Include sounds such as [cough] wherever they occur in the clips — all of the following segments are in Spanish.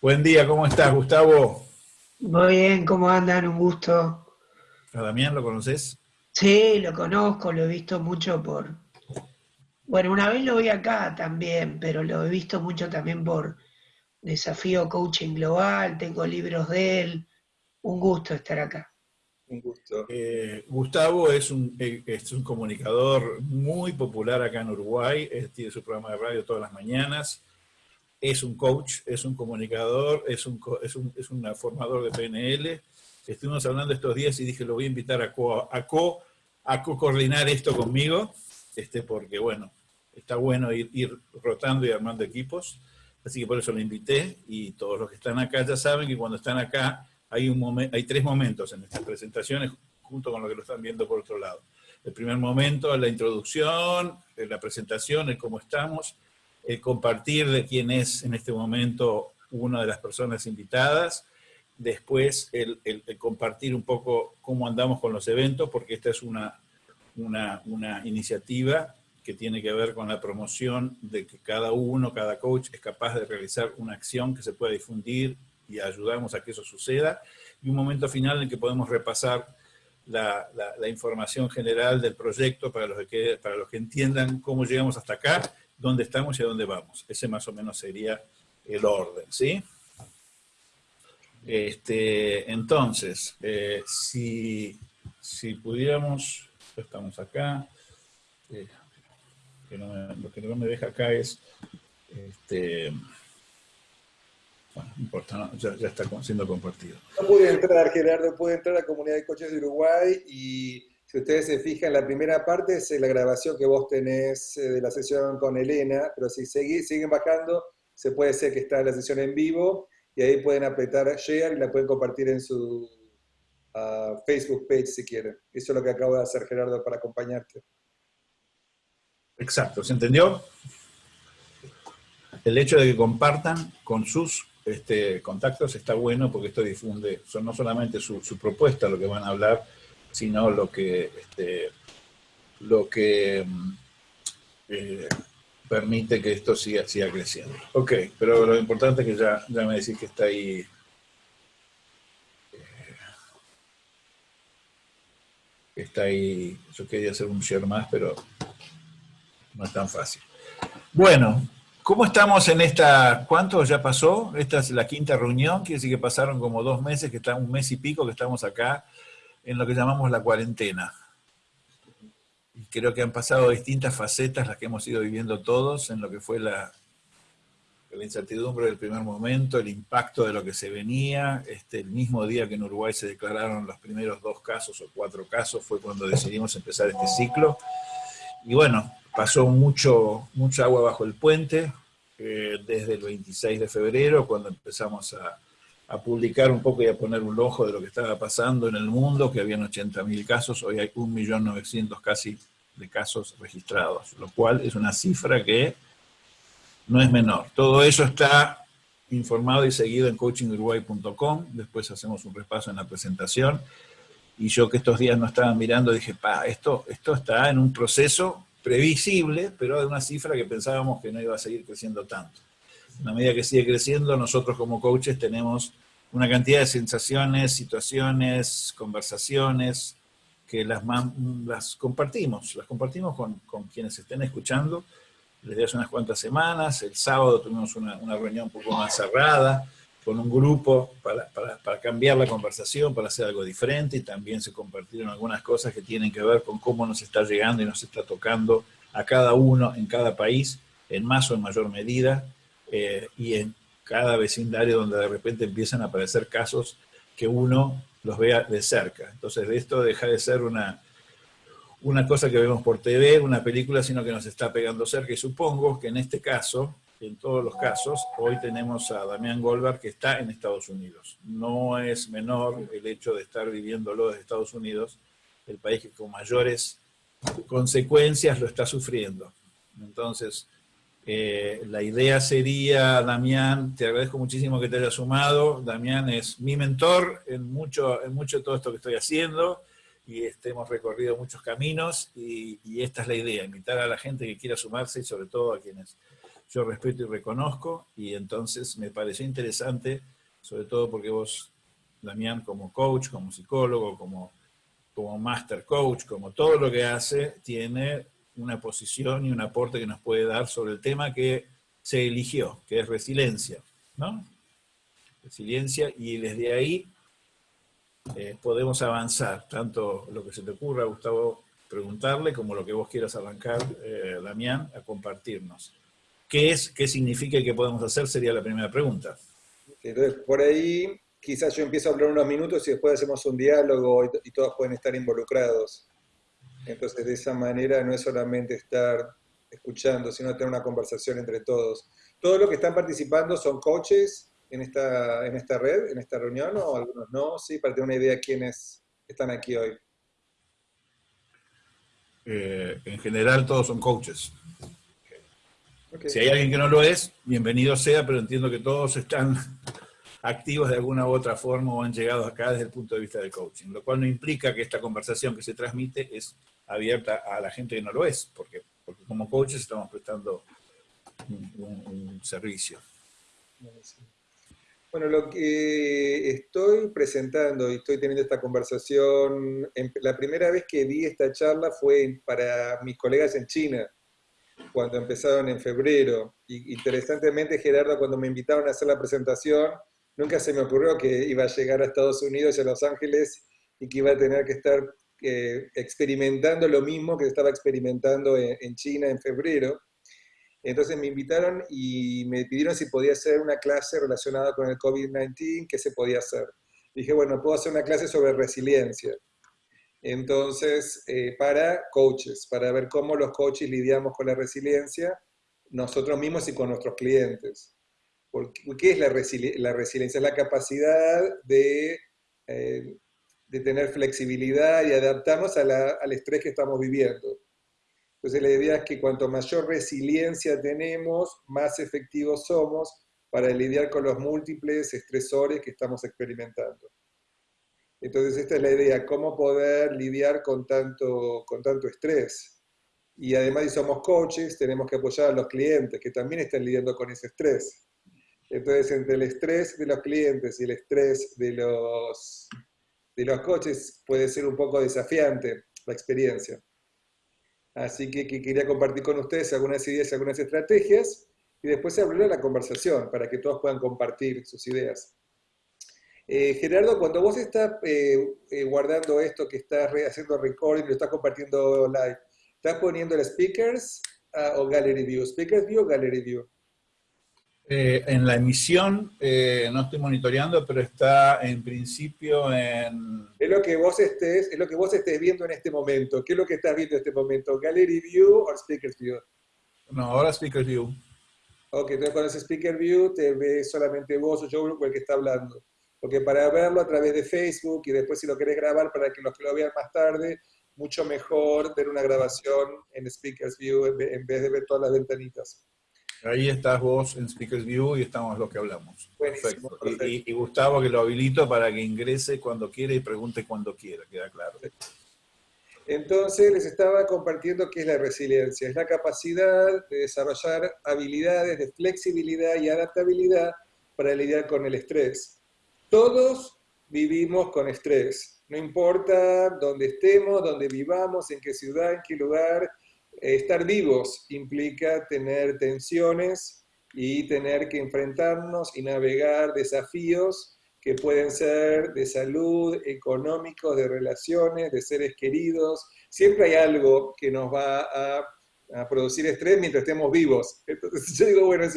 Buen día, ¿cómo estás, Gustavo? Muy bien, ¿cómo andan? Un gusto. ¿A Damián lo conoces? Sí, lo conozco, lo he visto mucho por... Bueno, una vez lo vi acá también, pero lo he visto mucho también por Desafío Coaching Global, tengo libros de él. Un gusto estar acá. Un gusto. Eh, Gustavo es un, eh, es un comunicador muy popular acá en Uruguay, tiene su programa de radio todas las mañanas, es un coach, es un comunicador, es un, es un, es un formador de PNL. Estuvimos hablando estos días y dije, lo voy a invitar a co, a co, a co coordinar esto conmigo, este, porque bueno, está bueno ir, rotando y armando equipos. Así que por eso lo invité y todos los que están acá ya saben que cuando están acá hay, un hay tres momentos en estas presentaciones junto con lo que lo están viendo por otro lado. El primer momento la introducción, la presentación, el cómo estamos, el compartir de quién es en este momento una de las personas invitadas, después el, compartir un poco cómo andamos con los eventos, porque esta es una, una, una, iniciativa que tiene que ver con la promoción de que cada uno, cada coach es capaz de realizar una acción que se pueda difundir y ayudamos a que eso suceda, y un momento final en que podemos repasar la, la, información general del proyecto para los, que, para los que entiendan cómo llegamos hasta acá dónde estamos y a dónde vamos. Ese más o menos sería el orden, ¿sí? Este, entonces, eh, si, si, pudiéramos, estamos acá, eh, lo que no me deja acá es, este, bueno, no importa, ya, ya, está siendo compartido. No puede entrar, Gerardo, puede entrar a la comunidad de coches de Uruguay y si ustedes se fijan, la primera parte es la grabación que vos tenés eh, de la sesión con Elena, pero si siguen bajando, se puede ser que está la sesión en vivo y ahí pueden apretar share y la pueden compartir en su ah, Facebook page si quieren. Eso es lo que acabo de hacer, Gerardo, para acompañarte. Exacto, ¿se entendió? El hecho de que compartan con sus este, contactos está bueno porque esto difunde no solamente su propuesta, lo que van a hablar, sino lo que, este, lo que mm, eh, permite que esto siga, siga creciendo. Ok, pero lo importante es que ya, ya me decís que está ahí. Eh, está ahí, yo quería hacer un share más, pero no es tan fácil. Bueno, ¿cómo estamos en esta, cuánto ya pasó? Esta es la quinta reunión, quiere decir que pasaron como dos meses, que está un mes y pico que estamos acá en lo que llamamos la cuarentena. Creo que han pasado distintas facetas las que hemos ido viviendo todos en lo que fue la, la incertidumbre del primer momento, el impacto de lo que se venía. Este, el mismo día que en Uruguay se declararon los primeros dos casos o cuatro casos fue cuando decidimos empezar este ciclo. Y bueno, pasó mucho, mucha agua bajo el puente eh, desde el 26 de febrero, cuando empezamos a, a publicar un poco y a poner un ojo de lo que estaba pasando en el mundo, que habían 80.000 casos, hoy hay 1.900.000 casi de casos registrados, lo cual es una cifra que no es menor. Todo eso está informado y seguido en coachinguruguay.com, después hacemos un repaso en la presentación, y yo que estos días no estaba mirando dije, pa, esto, esto está en un proceso previsible, pero de una cifra que pensábamos que no iba a seguir creciendo tanto a medida que sigue creciendo, nosotros como coaches tenemos una cantidad de sensaciones, situaciones, conversaciones, que las, compartimos, las compartimos con, con, quienes estén escuchando desde hace unas cuantas semanas. El sábado tuvimos una, una reunión un poco más cerrada con un grupo para, para, para, cambiar la conversación, para hacer algo diferente y también se compartieron algunas cosas que tienen que ver con cómo nos está llegando y nos está tocando a cada uno en cada país, en más o en mayor medida, eh, y en cada vecindario donde de repente empiezan a aparecer casos que uno los vea de cerca. Entonces, esto deja de ser una, una cosa que vemos por TV, una película, sino que nos está pegando cerca. Y supongo que en este caso, en todos los casos, hoy tenemos a Damián Goldberg que está en Estados Unidos. No es menor el hecho de estar viviéndolo desde Estados Unidos, el país que con mayores consecuencias lo está sufriendo. Entonces, eh, la idea sería, Damián, te agradezco muchísimo que te hayas sumado. Damián es mi mentor en mucho, en mucho de todo esto que estoy haciendo y este, hemos recorrido muchos caminos y, esta es la idea, invitar a la gente que quiera sumarse y sobre todo a quienes yo respeto y reconozco, y entonces me pareció interesante, sobre todo porque vos, Damián, como coach, como psicólogo, como, como master coach, como todo lo que hace, tiene una posición y un aporte que nos puede dar sobre el tema que se eligió, que es resiliencia, ¿no? Resiliencia, y desde ahí eh, podemos avanzar, tanto lo que se te ocurra, Gustavo, preguntarle, como lo que vos quieras arrancar, eh, Damián, a compartirnos. ¿Qué es, qué significa y qué podemos hacer? Sería la primera pregunta. Entonces, por ahí quizás yo empiezo a hablar unos minutos y después hacemos un diálogo y todos pueden estar involucrados. Entonces, de esa manera no es solamente estar escuchando, sino tener una conversación entre todos. ¿Todos los que están participando son coaches en esta, en esta red, en esta reunión, o algunos no? Sí, para tener una idea de quiénes están aquí hoy. Eh, en general todos son coaches. Si hay alguien que no lo es, bienvenido sea, pero entiendo que todos están activos de alguna u otra forma o han llegado acá desde el punto de vista del coaching, lo cual no implica que esta conversación que se transmite es abierta a la gente que no lo es, porque, porque como coaches estamos prestando un, servicio. Bueno, lo que estoy presentando y estoy teniendo esta conversación, la primera vez que di esta charla fue para mis colegas en China, cuando empezaron en febrero. Y interesantemente, Gerardo, cuando me invitaron a hacer la presentación, nunca se me ocurrió que iba a llegar a Estados Unidos y a Los Ángeles y que iba a tener que estar eh, experimentando lo mismo que estaba experimentando en, China en febrero. Entonces me invitaron y me pidieron si podía hacer una clase relacionada con el COVID-19, qué se podía hacer. Dije, bueno, puedo hacer una clase sobre resiliencia. Entonces, eh, para coaches, para ver cómo los coaches lidiamos con la resiliencia, nosotros mismos y con nuestros clientes. ¿Qué es la, resiliencia? Es la capacidad de, eh, de tener flexibilidad y adaptarnos al estrés que estamos viviendo. Entonces la idea es que cuanto mayor resiliencia tenemos, más efectivos somos para lidiar con los múltiples estresores que estamos experimentando. Entonces esta es la idea, cómo poder lidiar con tanto, con tanto estrés. Y además si somos coaches, tenemos que apoyar a los clientes que también están lidiando con ese estrés. Entonces, entre el estrés de los clientes y el estrés de los, de los coches puede ser un poco desafiante la experiencia. Así que, quería compartir con ustedes algunas ideas, algunas estrategias y después abrir la conversación para que todos puedan compartir sus ideas. Eh, Gerardo, cuando vos estás eh, eh, guardando esto que estás haciendo recording, lo estás compartiendo live, ¿estás poniendo el speakers ah, o gallery view? ¿Speakers view o gallery view? Eh, en la emisión eh, no estoy monitoreando, pero está en principio en... Es lo, que vos estés, es lo que vos estés viendo en este momento. ¿Qué es lo que estás viendo en este momento? ¿Gallery View o Speaker View? No, ahora Speaker View. Ok, entonces cuando es Speaker View te ve solamente vos o yo o el que está hablando. Porque para verlo a través de Facebook y después si lo querés grabar para que los que lo vean más tarde, mucho mejor ver una grabación en Speaker View en vez de ver todas las ventanitas. Ahí estás vos en Speakers View y estamos lo que hablamos. perfecto. Y, Gustavo que lo habilito para que ingrese cuando quiera y pregunte cuando quiera, queda claro. Entonces les estaba compartiendo qué es la resiliencia. Es la capacidad de desarrollar habilidades de flexibilidad y adaptabilidad para lidiar con el estrés. Todos vivimos con estrés. No importa dónde estemos, dónde vivamos, en qué ciudad, en qué lugar, Estar vivos implica tener tensiones y tener que enfrentarnos y navegar desafíos que pueden ser de salud, económicos, de relaciones, de seres queridos. Siempre hay algo que nos va a, producir estrés mientras estemos vivos. [laughs] Yo digo, bueno, es,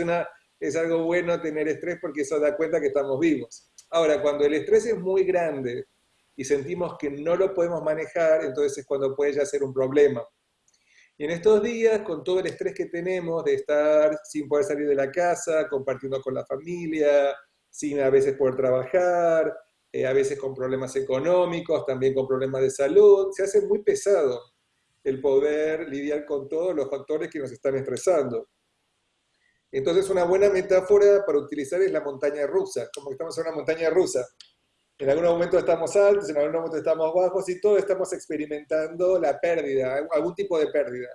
es algo bueno tener estrés porque eso da cuenta que estamos vivos. Ahora, cuando el estrés es muy grande y sentimos que no lo podemos manejar, entonces es cuando puede ya ser un problema. Y en estos días, con todo el estrés que tenemos de estar sin poder salir de la casa, compartiendo con la familia, sin a veces poder trabajar, eh, a veces con problemas económicos, también con problemas de salud, se hace muy pesado el poder lidiar con todos los factores que nos están estresando. Entonces, una buena metáfora para utilizar es la montaña rusa, como que estamos en una montaña rusa. En algunos momentos estamos altos, en algunos momentos estamos bajos y todos estamos experimentando la pérdida, algún tipo de pérdida.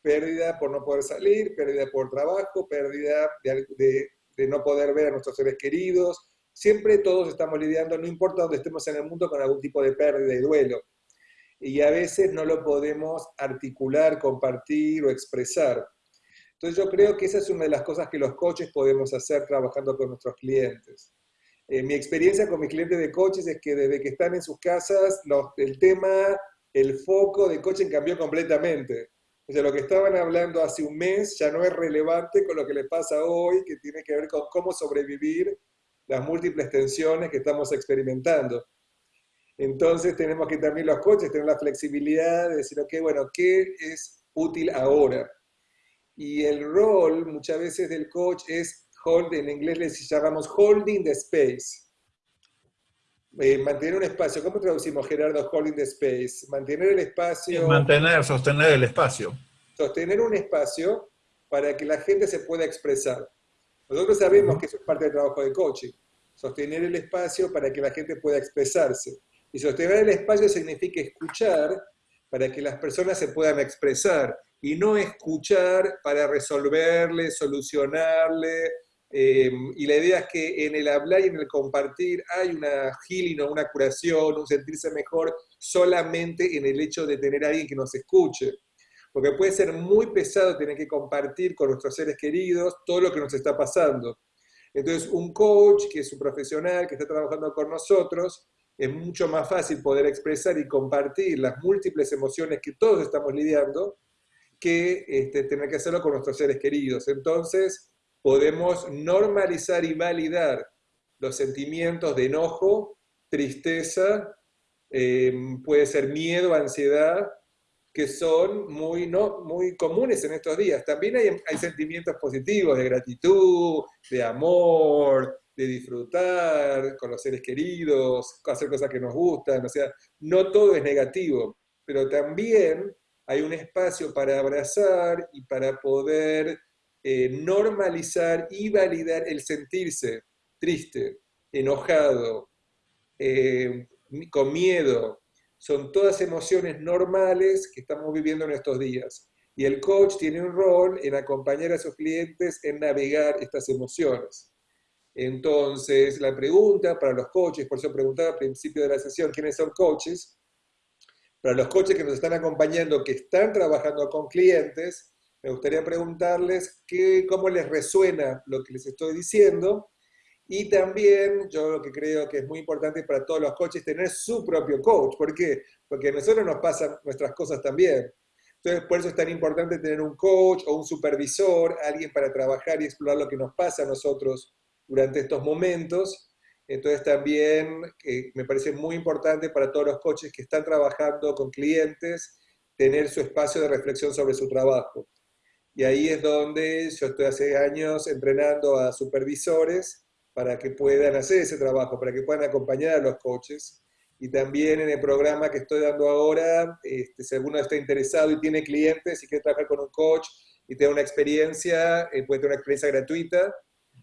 pérdida por no poder salir, pérdida por trabajo, pérdida de, de no poder ver a nuestros seres queridos. Siempre todos estamos lidiando, no importa dónde estemos en el mundo, con algún tipo de pérdida y duelo. Y a veces no lo podemos articular, compartir o expresar. Entonces yo creo que esa es una de las cosas que los coaches podemos hacer trabajando con nuestros clientes. Eh, mi experiencia con mis clientes de coches es que desde que están en sus casas, el tema, el foco de coaching cambió completamente. O sea, lo que estaban hablando hace un mes ya no es relevante con lo que les pasa hoy, que tiene que ver con cómo sobrevivir las múltiples tensiones que estamos experimentando. Entonces tenemos que también los coaches tener la flexibilidad de decir, ok, bueno, ¿qué es útil ahora? Y el rol muchas veces del coach es, hold, en inglés les llamamos holding the space. Eh, mantener un espacio. ¿Cómo traducimos, Gerardo, holding the space? Mantener el espacio. Mantener, sostener el espacio. Sostener un espacio para que la gente se pueda expresar. Nosotros sabemos que eso es parte del trabajo de coaching. Sostener el espacio para que la gente pueda expresarse. Y sostener el espacio significa escuchar para que las personas se puedan expresar y no escuchar para resolverle, solucionarle. Eh, y la idea es que en el hablar y en el compartir hay una healing o una curación, un sentirse mejor solamente en el hecho de tener a alguien que nos escuche. Porque puede ser muy pesado tener que compartir con nuestros seres queridos todo lo que nos está pasando. Entonces, un coach que es un profesional que está trabajando con nosotros, es mucho más fácil poder expresar y compartir las múltiples emociones que todos estamos lidiando que este, tener que hacerlo con nuestros seres queridos. Entonces, podemos normalizar y validar los sentimientos de enojo, tristeza, em, puede ser miedo, ansiedad, que son muy, ¿no? muy comunes en estos días. También hay, hay sentimientos positivos de gratitud, de amor, de disfrutar con los seres queridos, hacer cosas que nos gustan, o sea, no todo es negativo, pero también hay un espacio para abrazar y para poder eh, normalizar y validar el sentirse triste, enojado, eh, con miedo. Son todas emociones normales que estamos viviendo en estos días. Y el coach tiene un rol en acompañar a sus clientes en navegar estas emociones. Entonces, la pregunta para los coaches, por eso preguntaba al principio de la sesión, ¿quiénes son coaches? Para los coaches que nos están acompañando, que están trabajando con clientes, me gustaría preguntarles qué, cómo les resuena lo que les estoy diciendo. Y también yo lo que creo que es muy importante para todos los coaches tener su propio coach. ¿Por qué? Porque a nosotros nos pasan nuestras cosas también. Entonces, por eso es tan importante tener un coach o un supervisor, alguien para trabajar y explorar lo que nos pasa a nosotros durante estos momentos. Entonces también me parece muy importante para todos los coaches que están trabajando con clientes tener su espacio de reflexión sobre su trabajo. Y ahí es donde yo estoy hace años entrenando a supervisores para que puedan hacer ese trabajo, para que puedan acompañar a los coaches. Y también en el programa que estoy dando ahora, este, si alguno está interesado y tiene clientes y quiere trabajar con un coach y tener una experiencia, eh, puede tener una experiencia gratuita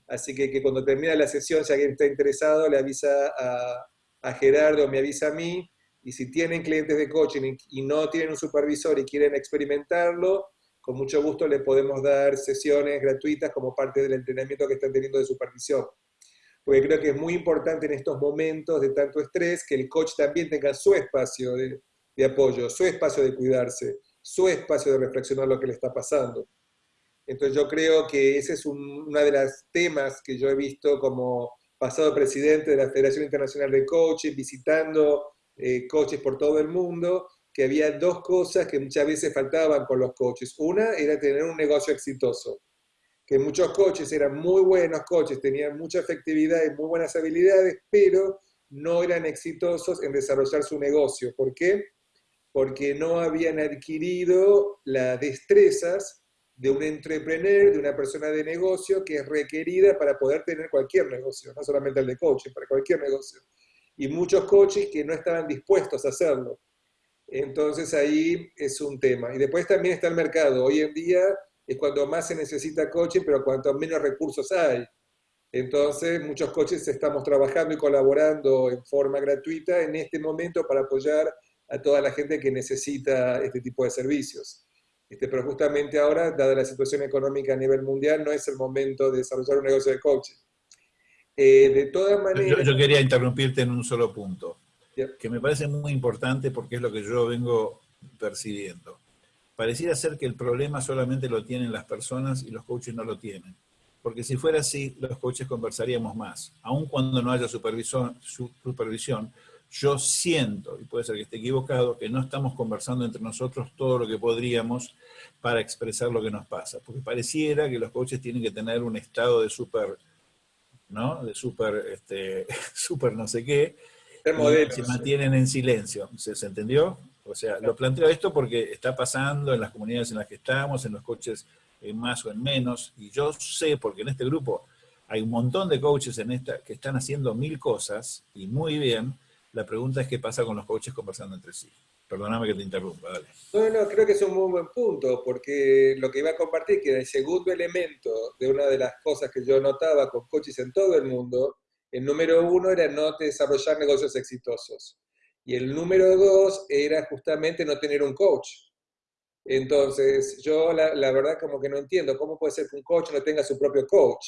Así que, cuando termine la sesión, si alguien está interesado, le avisa a, a Gerardo, me avisa a mí. Y si tienen clientes de coaching y no tienen un supervisor y quieren experimentarlo, con mucho gusto le podemos dar sesiones gratuitas como parte del entrenamiento que están teniendo de supervisión. Porque creo que es muy importante en estos momentos de tanto estrés que el coach también tenga su espacio de, apoyo, su espacio de cuidarse, su espacio de reflexionar lo que le está pasando. Entonces yo creo que ese es uno de los temas que yo he visto como pasado presidente de la Federación Internacional de Coaches, visitando eh, coaches por todo el mundo, que había dos cosas que muchas veces faltaban con los coaches. Una era tener un negocio exitoso, que muchos coaches eran muy buenos coaches, tenían mucha efectividad y muy buenas habilidades, pero no eran exitosos en desarrollar su negocio. ¿Por qué? Porque no habían adquirido las destrezas de un entrepreneur, de una persona de negocio que es requerida para poder tener cualquier negocio, no solamente el de coaching, para cualquier negocio. Y muchos coaches que no estaban dispuestos a hacerlo. Entonces ahí es un tema. Y después también está el mercado. Hoy en día es cuando más se necesita coaching, pero cuanto menos recursos hay. Entonces muchos coaches estamos trabajando y colaborando en forma gratuita en este momento para apoyar a toda la gente que necesita este tipo de servicios. Este, pero justamente ahora, dada la situación económica a nivel mundial, no es el momento de desarrollar un negocio de coaching. Eh, de todas maneras... Yo, quería interrumpirte en un solo punto, que me parece muy importante porque es lo que yo vengo percibiendo. Pareciera ser que el problema solamente lo tienen las personas y los coaches no lo tienen. Porque si fuera así, los coaches conversaríamos más. Aun cuando no haya supervisión, supervisión, yo siento, y puede ser que esté equivocado, que no estamos conversando entre nosotros todo lo que podríamos para expresar lo que nos pasa. Porque pareciera que los coaches tienen que tener un estado de super, ¿no? De super, este, [laughs] super no sé qué, se mantienen en silencio. ¿Se, ¿Se entendió? O sea, lo planteo esto porque está pasando en las comunidades en las que estamos, en los coaches en más o en menos, y yo sé, porque en este grupo hay un montón de coaches en esta que están haciendo mil cosas, y muy bien, la pregunta es qué pasa con los coaches conversando entre sí. Perdóname que te interrumpa, dale. No, no, creo que es un muy buen punto, porque lo que iba a compartir, que el segundo elemento de una de las cosas que yo notaba con coaches en todo el mundo, el número uno era no desarrollar negocios exitosos. Y el número dos era justamente no tener un coach. Entonces, yo la, verdad como que no entiendo cómo puede ser que un coach no tenga su propio coach.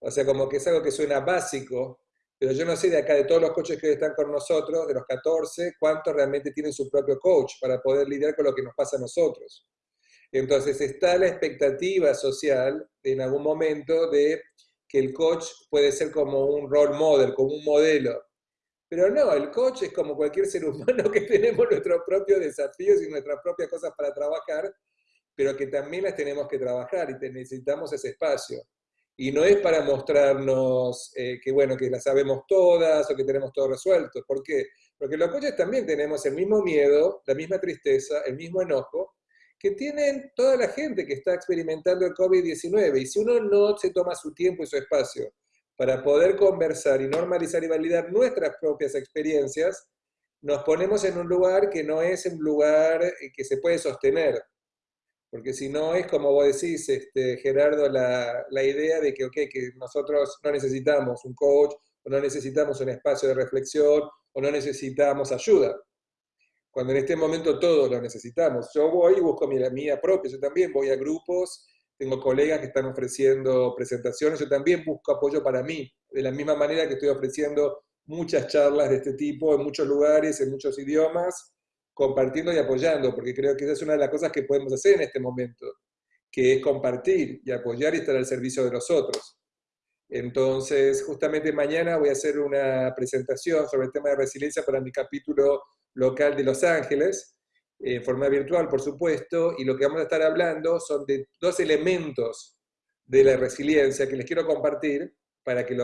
O sea, como que es algo que suena básico, pero yo no sé de acá, de todos los coaches que están con nosotros, de los 14, cuántos realmente tienen su propio coach para poder lidiar con lo que nos pasa a nosotros. Entonces está la expectativa social en algún momento de que el coach puede ser como un role model, como un modelo. Pero no, el coach es como cualquier ser [laughs] humano que tenemos nuestros propios desafíos y nuestras propias cosas para trabajar, pero que también las tenemos que trabajar y necesitamos ese espacio. Y no es para mostrarnos eh, que, bueno, que las sabemos todas o que tenemos todo resuelto. ¿Por qué? Porque los coaches también tenemos el mismo miedo, la misma tristeza, el mismo enojo que tienen toda la gente que está experimentando el COVID-19. Y si uno no se toma su tiempo y su espacio para poder conversar y normalizar y validar nuestras propias experiencias, nos ponemos en un lugar que no es un lugar eh, que se puede sostener. Porque si no es como vos decís, este, Gerardo, la, la idea de que, okay, que nosotros no necesitamos un coach, o no necesitamos un espacio de reflexión, o no necesitamos ayuda. Cuando en este momento todos lo necesitamos. Yo voy y busco mi, mía propia, yo también voy a grupos tengo colegas que están ofreciendo presentaciones, yo también busco apoyo para mí, de la misma manera que estoy ofreciendo muchas charlas de este tipo en muchos lugares, en muchos idiomas, compartiendo y apoyando, porque creo que esa es una de las cosas que podemos hacer en este momento, que es compartir y apoyar y estar al servicio de los otros. Entonces, justamente mañana voy a hacer una presentación sobre el tema de resiliencia para mi capítulo local de Los Ángeles, en forma virtual, por supuesto, y lo que vamos a estar hablando son de dos elementos de la resiliencia que les quiero compartir para, que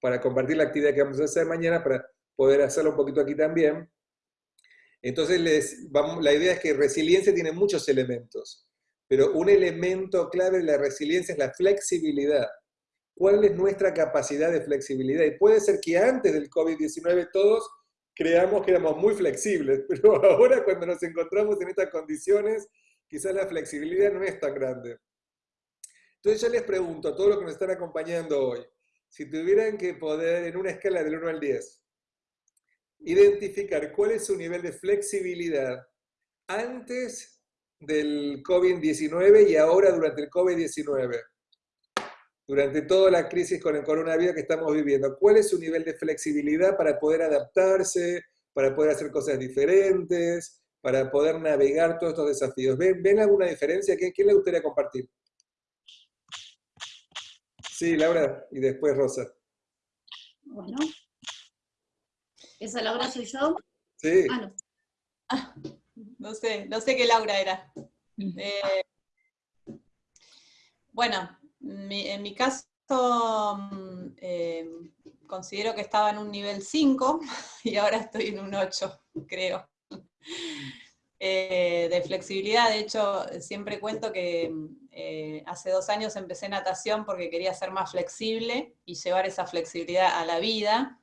para compartir la actividad que vamos a hacer mañana, para poder hacerlo un poquito aquí también. Entonces, la idea es que resiliencia tiene muchos elementos, pero un elemento clave de la resiliencia es la flexibilidad. ¿Cuál es nuestra capacidad de flexibilidad? Y puede ser que antes del COVID-19 todos creamos que éramos muy flexibles, [laughs] pero ahora cuando nos encontramos en estas condiciones, quizás la flexibilidad no es tan grande. Entonces yo les pregunto a todos los que nos están acompañando hoy, si tuvieran que poder, en una escala del 1 al 10, identificar cuál es su nivel de flexibilidad antes del COVID-19 y ahora durante el COVID-19 durante toda la crisis con el coronavirus que estamos viviendo. ¿Cuál es su nivel de flexibilidad para poder adaptarse, para poder hacer cosas diferentes, para poder navegar todos estos desafíos? ¿Ven, alguna diferencia? ¿Quién, ¿Quién le gustaría compartir? Sí, Laura, y después Rosa. Bueno. ¿Esa Laura soy yo? Sí. Ah, no. Ah, no sé, no sé qué Laura era. Mm. Eh, bueno, en mi caso, mm, eh, considero que estaba en un nivel 5 [laughs] y ahora estoy en un 8, creo. [laughs] Eh, de flexibilidad, de hecho, siempre cuento que eh, hace dos años empecé natación porque quería ser más flexible y llevar esa flexibilidad a la vida,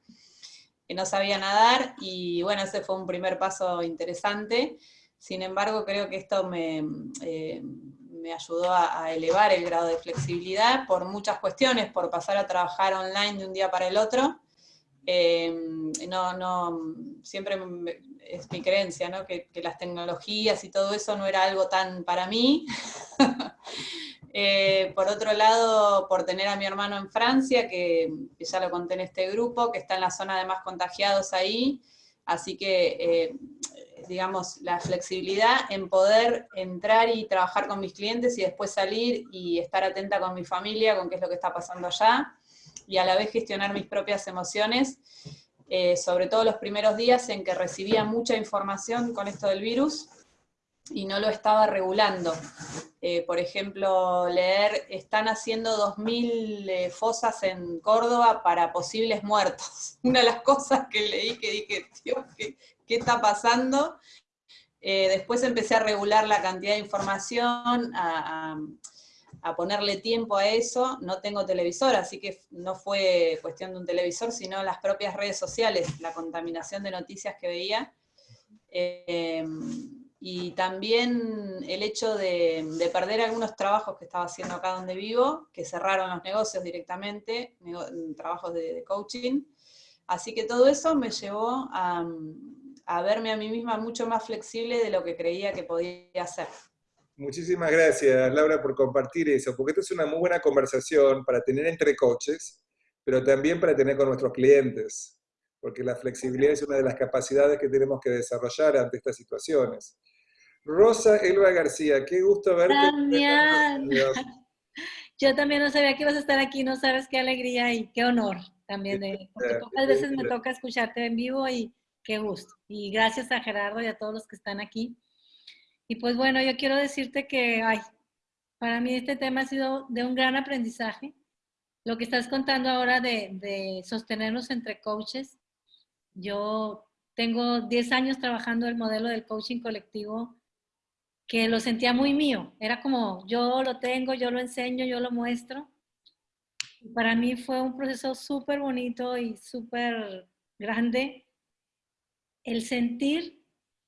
que no sabía nadar, y bueno, ese fue un primer paso interesante. Sin embargo, creo que esto me, me ayudó a, elevar el grado de flexibilidad por muchas cuestiones, por pasar a trabajar online de un día para el otro, Em, no, no, siempre es mi creencia, ¿no? que, las tecnologías y todo eso no era algo tan para mí. [laughs] Eh, por otro lado, por tener a mi hermano en Francia, que, ya lo conté en este grupo, que está en la zona de más contagiados ahí, así que, eh, digamos, la flexibilidad en poder entrar y trabajar con mis clientes y después salir y estar atenta con mi familia, con qué es lo que está pasando allá, y a la vez gestionar mis propias emociones, eh, sobre todo los primeros días en que recibía mucha información con esto del virus y no lo estaba regulando. Eh, por ejemplo, leer, están haciendo 2.000 eh, fosas en Córdoba para posibles muertos. [laughs] Una de las cosas que leí que dije, Dios, ¿qué, está pasando? después empecé a regular la cantidad de información, a a ponerle tiempo a eso, no tengo televisor, así que no fue cuestión de un televisor, sino las propias redes sociales, la contaminación de noticias que veía. Eh, y también el hecho de, perder algunos trabajos que estaba haciendo acá donde vivo, que cerraron los negocios directamente, trabajos de, coaching. Así que todo eso me llevó a, a verme a mí misma mucho más flexible de lo que creía que podía hacer. Muchísimas gracias, Laura, por compartir eso, porque esto es una muy buena conversación para tener entre coches, pero también para tener con nuestros clientes, porque la flexibilidad es una de las capacidades que tenemos que desarrollar ante estas situaciones. Rosa Elba García, qué gusto verte. Damián. [laughs] Yo también no sabía que ibas a estar aquí, no sabes qué alegría y qué honor también, de, porque pocas veces me toca escucharte en vivo y qué gusto. Y gracias a Gerardo y a todos los que están aquí. Y pues bueno, yo quiero decirte que, ay, para mí este tema ha sido de un gran aprendizaje. Lo que estás contando ahora de, sostenernos entre coaches. Yo tengo 10 años trabajando el modelo del coaching colectivo que lo sentía muy mío. Era como, yo lo tengo, yo lo enseño, yo lo muestro. Para mí fue un proceso súper bonito y súper grande el sentir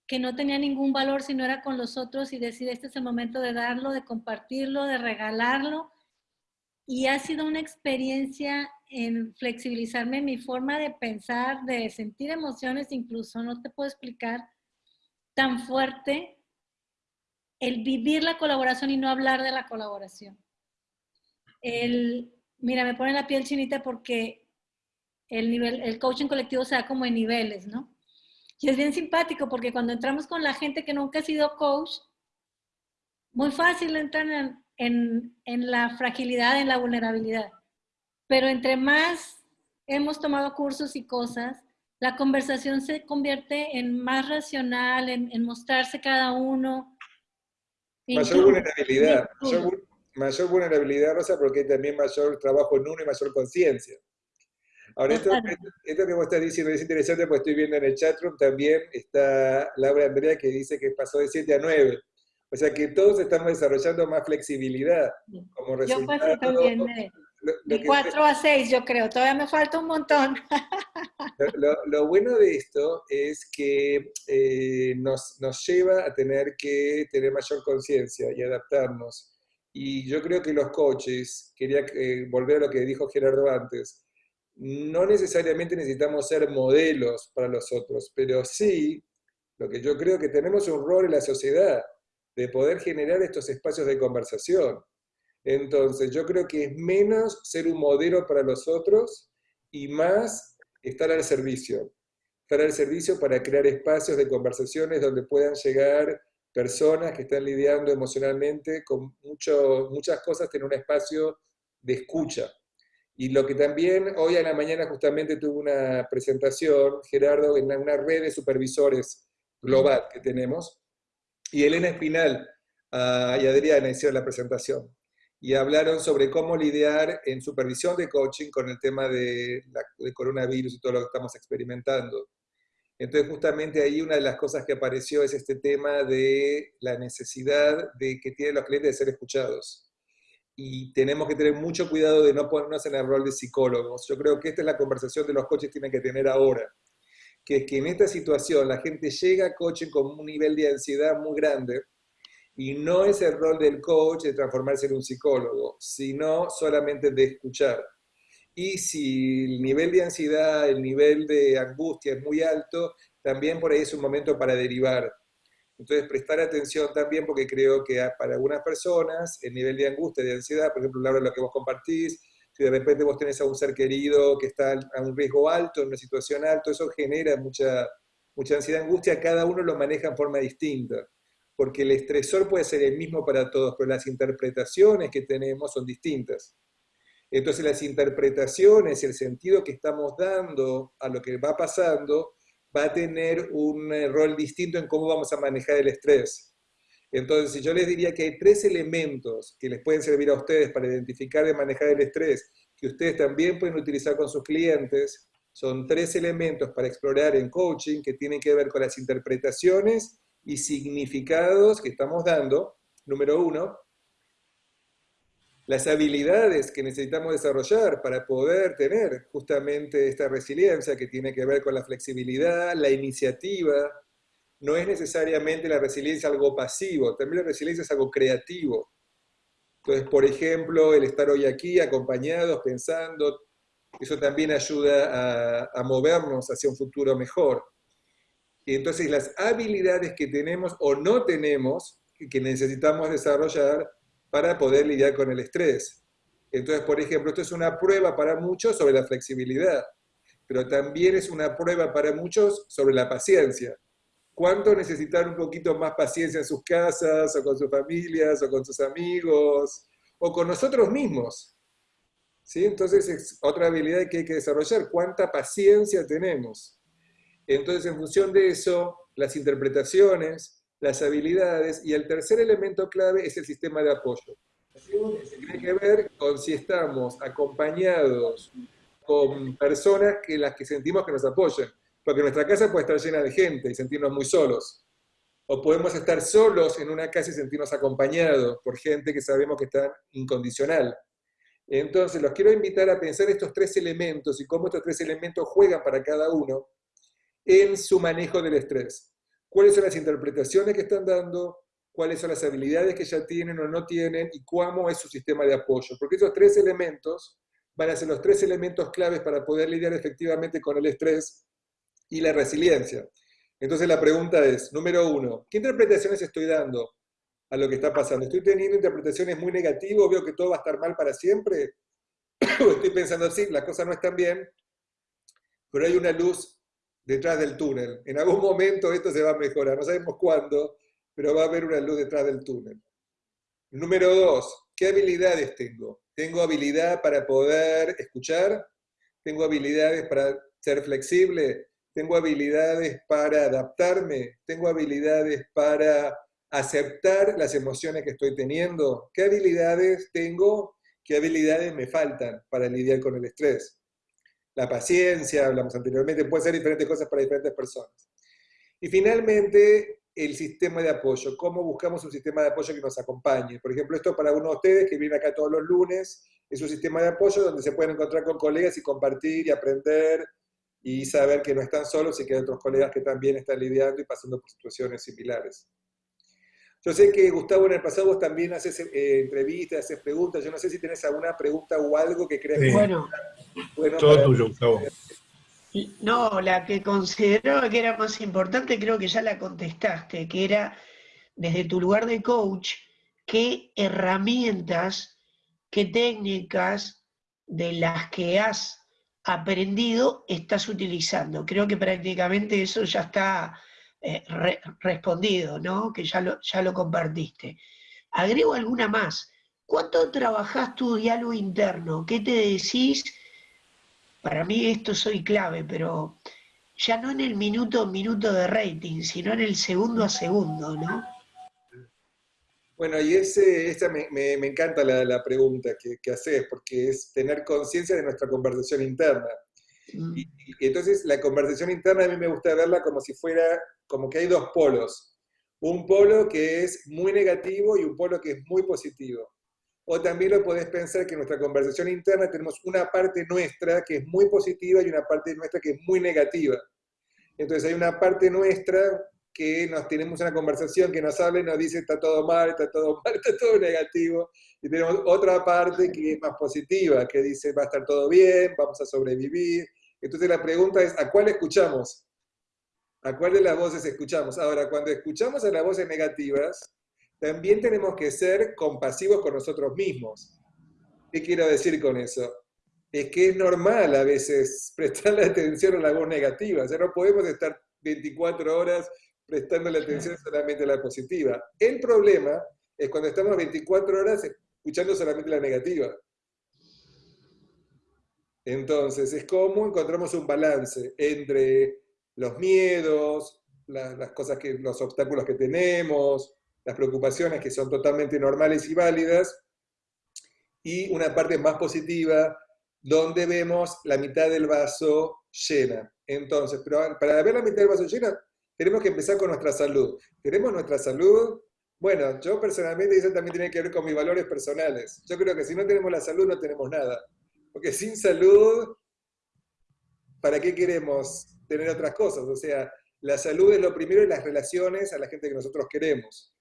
que no tenía ningún valor si no era con los otros y decir, este es el momento de darlo, de compartirlo, de regalarlo. Y ha sido una experiencia en flexibilizarme mi forma de pensar, de sentir emociones, incluso, no te puedo explicar, tan fuerte el vivir la colaboración y no hablar de la colaboración. El, mira, me pone la piel chinita porque el, nivel, el coaching colectivo se da como en niveles, ¿no? Y es bien simpático porque cuando entramos con la gente que nunca ha sido coach, muy fácil entran en, la fragilidad, en la vulnerabilidad. Pero entre más hemos tomado cursos y cosas, la conversación se convierte en más racional, en, mostrarse cada uno. Mayor vulnerabilidad, mayor, mayor, vulnerabilidad, Rosa, porque hay también mayor trabajo en uno y mayor conciencia. Ahora, esto, esto, que vos estás diciendo es interesante porque estoy viendo en el chatroom también está Laura Andrea que dice que pasó de 7 a 9. O sea que todos estamos desarrollando más flexibilidad como resultado. Yo pasé también de, 4 a 6, yo creo. Todavía me falta un montón. Lo, bueno de esto es que eh, nos, nos lleva a tener que tener mayor conciencia y adaptarnos. Y yo creo que los coaches, quería eh, volver a lo que dijo Gerardo antes, no necesariamente necesitamos ser modelos para los otros, pero sí, lo que yo creo que tenemos un rol en la sociedad de poder generar estos espacios de conversación. Entonces, yo creo que es menos ser un modelo para los otros y más estar al servicio. Estar al servicio para crear espacios de conversaciones donde puedan llegar personas que están lidiando emocionalmente con mucho, muchas cosas, tener un espacio de escucha. Y lo que también hoy a la mañana justamente tuve una presentación, Gerardo, en una red de supervisores global que tenemos, y Elena Espinal uh, y Adriana hicieron la presentación. Y hablaron sobre cómo lidiar en supervisión de coaching con el tema de, de coronavirus y todo lo que estamos experimentando. Entonces, justamente ahí una de las cosas que apareció es este tema de la necesidad de que tienen los clientes de ser escuchados y tenemos que tener mucho cuidado de no ponernos en el rol de psicólogos. Yo creo que esta es la conversación de los coaches tienen que tener ahora, que es que en esta situación la gente llega a coaching con un nivel de ansiedad muy grande y no es el rol del coach de transformarse en un psicólogo, sino solamente de escuchar. y si el nivel de ansiedad, el nivel de angustia es muy alto, también por ahí es un momento para derivar. Entonces, prestar atención también porque creo que para algunas personas el nivel de angustia, de ansiedad, por ejemplo, Laura, lo que vos compartís, si de repente vos tenés a un ser querido que está a un riesgo alto, en una situación alta, eso genera mucha, mucha ansiedad, angustia, cada uno lo maneja en forma distinta, porque el estresor puede ser el mismo para todos, pero las interpretaciones que tenemos son distintas. Entonces las interpretaciones y el sentido que estamos dando a lo que va pasando va a tener un eh, rol distinto en cómo vamos a manejar el estrés. Entonces, yo les diría que hay tres elementos que les pueden servir a ustedes para identificar y manejar el estrés, que ustedes también pueden utilizar con sus clientes, son tres elementos para explorar en coaching que tienen que ver con las interpretaciones y significados que estamos dando. Número uno, las habilidades que necesitamos desarrollar para poder tener justamente esta resiliencia que tiene que ver con la flexibilidad, la iniciativa. No es necesariamente la resiliencia algo pasivo, también la resiliencia es algo creativo. Entonces, por ejemplo, el estar hoy aquí acompañados, pensando, eso también ayuda a, a movernos hacia un futuro mejor. Y entonces las habilidades que tenemos o no tenemos, que necesitamos desarrollar, para poder lidiar con el estrés. Entonces, por ejemplo, esto es una prueba para muchos sobre la flexibilidad, pero también es una prueba para muchos sobre la paciencia. ¿Cuánto necesitan un poquito más paciencia en sus casas, o con sus familias, o con sus amigos, o con nosotros mismos? ¿Sí? Entonces es otra habilidad que hay que desarrollar. ¿Cuánta paciencia tenemos? Entonces, en función de eso, las interpretaciones, las habilidades, y el tercer elemento clave es el sistema de apoyo. Tiene que ver con si estamos acompañados con personas que las que sentimos que nos apoyan. Porque nuestra casa puede estar llena de gente y sentirnos muy solos. O podemos estar solos en una casa y sentirnos acompañados por gente que sabemos que está incondicional. Entonces, los quiero invitar a pensar estos tres elementos y cómo estos tres elementos juegan para cada uno en su manejo del estrés cuáles son las interpretaciones que están dando, cuáles son las habilidades que ya tienen o no tienen y cómo es su sistema de apoyo. Porque esos tres elementos van a ser los tres elementos claves para poder lidiar efectivamente con el estrés y la resiliencia. Entonces la pregunta es, número uno, ¿qué interpretaciones estoy dando a lo que está pasando? ¿Estoy teniendo interpretaciones muy negativas? ¿Veo que todo va a estar mal para siempre? [coughs] ¿O estoy pensando, sí, las cosas no están bien, pero hay una luz detrás del túnel. En algún momento esto se va a mejorar, no sabemos cuándo, pero va a haber una luz detrás del túnel. Número dos, ¿qué habilidades tengo? Tengo habilidad para poder escuchar, tengo habilidades para ser flexible, tengo habilidades para adaptarme, tengo habilidades para aceptar las emociones que estoy teniendo, qué habilidades tengo, qué habilidades me faltan para lidiar con el estrés la paciencia, hablamos anteriormente, puede ser diferentes cosas para diferentes personas. Y finalmente, el sistema de apoyo, cómo buscamos un sistema de apoyo que nos acompañe. Por ejemplo, esto para uno de ustedes que viene acá todos los lunes, es un sistema de apoyo donde se pueden encontrar con colegas y compartir y aprender y saber que no están solos y que hay otros colegas que también están lidiando y pasando por situaciones similares. Yo sé que Gustavo en el pasado vos también haces eh, entrevistas, haces preguntas. Yo no sé si tenés alguna pregunta o algo que creas que bueno, bueno todo tuyo, Gustavo. No, la que consideraba que era más importante creo que ya la contestaste, que era desde tu lugar de coach, qué herramientas, qué técnicas de las que has aprendido estás utilizando. Creo que prácticamente eso ya está eh, respondido, ¿no? Que ya lo, ya lo compartiste. Agrego alguna más. ¿Cuánto trabajás tu diálogo interno? ¿Qué te decís? Para mí esto soy clave, pero ya no en el minuto minuto de rating, sino en el segundo a segundo, ¿no? Bueno, y ese, esa me, me, encanta la, la pregunta que, que, haces, porque es tener conciencia de nuestra conversación interna. Mm. Y, entonces la conversación interna a mí me gusta verla como si fuera como que hay dos polos. Un polo que es muy negativo y un polo que es muy positivo. O también lo podés pensar que en nuestra conversación interna tenemos una parte nuestra que es muy positiva y una parte nuestra que es muy negativa. Entonces hay una parte nuestra que nos tenemos una conversación que nos habla y nos dice está todo mal, está todo [laughs] mal, está todo negativo, y tenemos otra parte que es más positiva, que dice va a estar todo bien, vamos a sobrevivir. Entonces la pregunta es, ¿a cuál escuchamos? ¿A cuál de las voces escuchamos? Ahora, cuando escuchamos a las voces negativas, también tenemos que ser compasivos con nosotros mismos. ¿Qué quiero decir con eso? Es que es normal a veces [laughs] prestarle atención a la voz negativa, o sea, no podemos estar 24 horas prestándole atención solamente a la positiva. El problema es cuando estamos 24 horas escuchando solamente la negativa. Entonces, es como encontramos un balance entre los miedos, las cosas que, los obstáculos que tenemos, las preocupaciones que son totalmente normales y válidas, y una parte más positiva donde vemos la mitad del vaso llena. Entonces, pero para ver la mitad del vaso llena, tenemos que empezar con nuestra salud. ¿Tenemos nuestra salud? Bueno, yo personalmente, eso también tiene que ver con mis valores personales. Yo creo que si no tenemos la salud, no tenemos nada. Porque sin salud, ¿para qué queremos tener otras cosas? O sea, la salud es lo primero y las relaciones a la gente que nosotros queremos.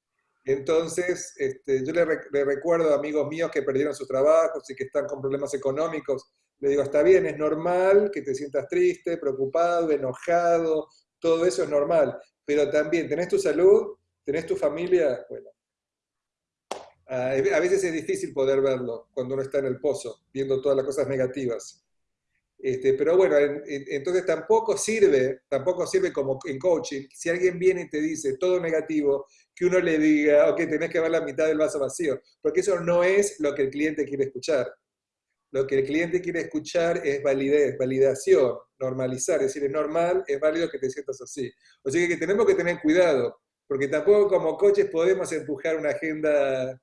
Entonces, este, yo le, recuerdo a amigos míos que perdieron sus trabajos y que están con problemas económicos, le digo, está bien, es normal que te sientas triste, preocupado, enojado, todo eso es normal, pero también tenés tu salud, tenés tu familia, bueno, a veces es difícil poder verlo cuando uno está en el pozo, viendo todas las cosas negativas. Este, pero bueno, entonces tampoco sirve, tampoco sirve como en coaching, si alguien viene y te dice todo negativo, que uno le diga, ok, tenés que ver la mitad del vaso vacío, porque eso no es lo que el cliente quiere escuchar. Lo que el cliente quiere escuchar es validez, validación, normalizar, es decir, es normal, es válido que te sientas así. O sea que tenemos que tener cuidado, porque tampoco como coaches podemos empujar una agenda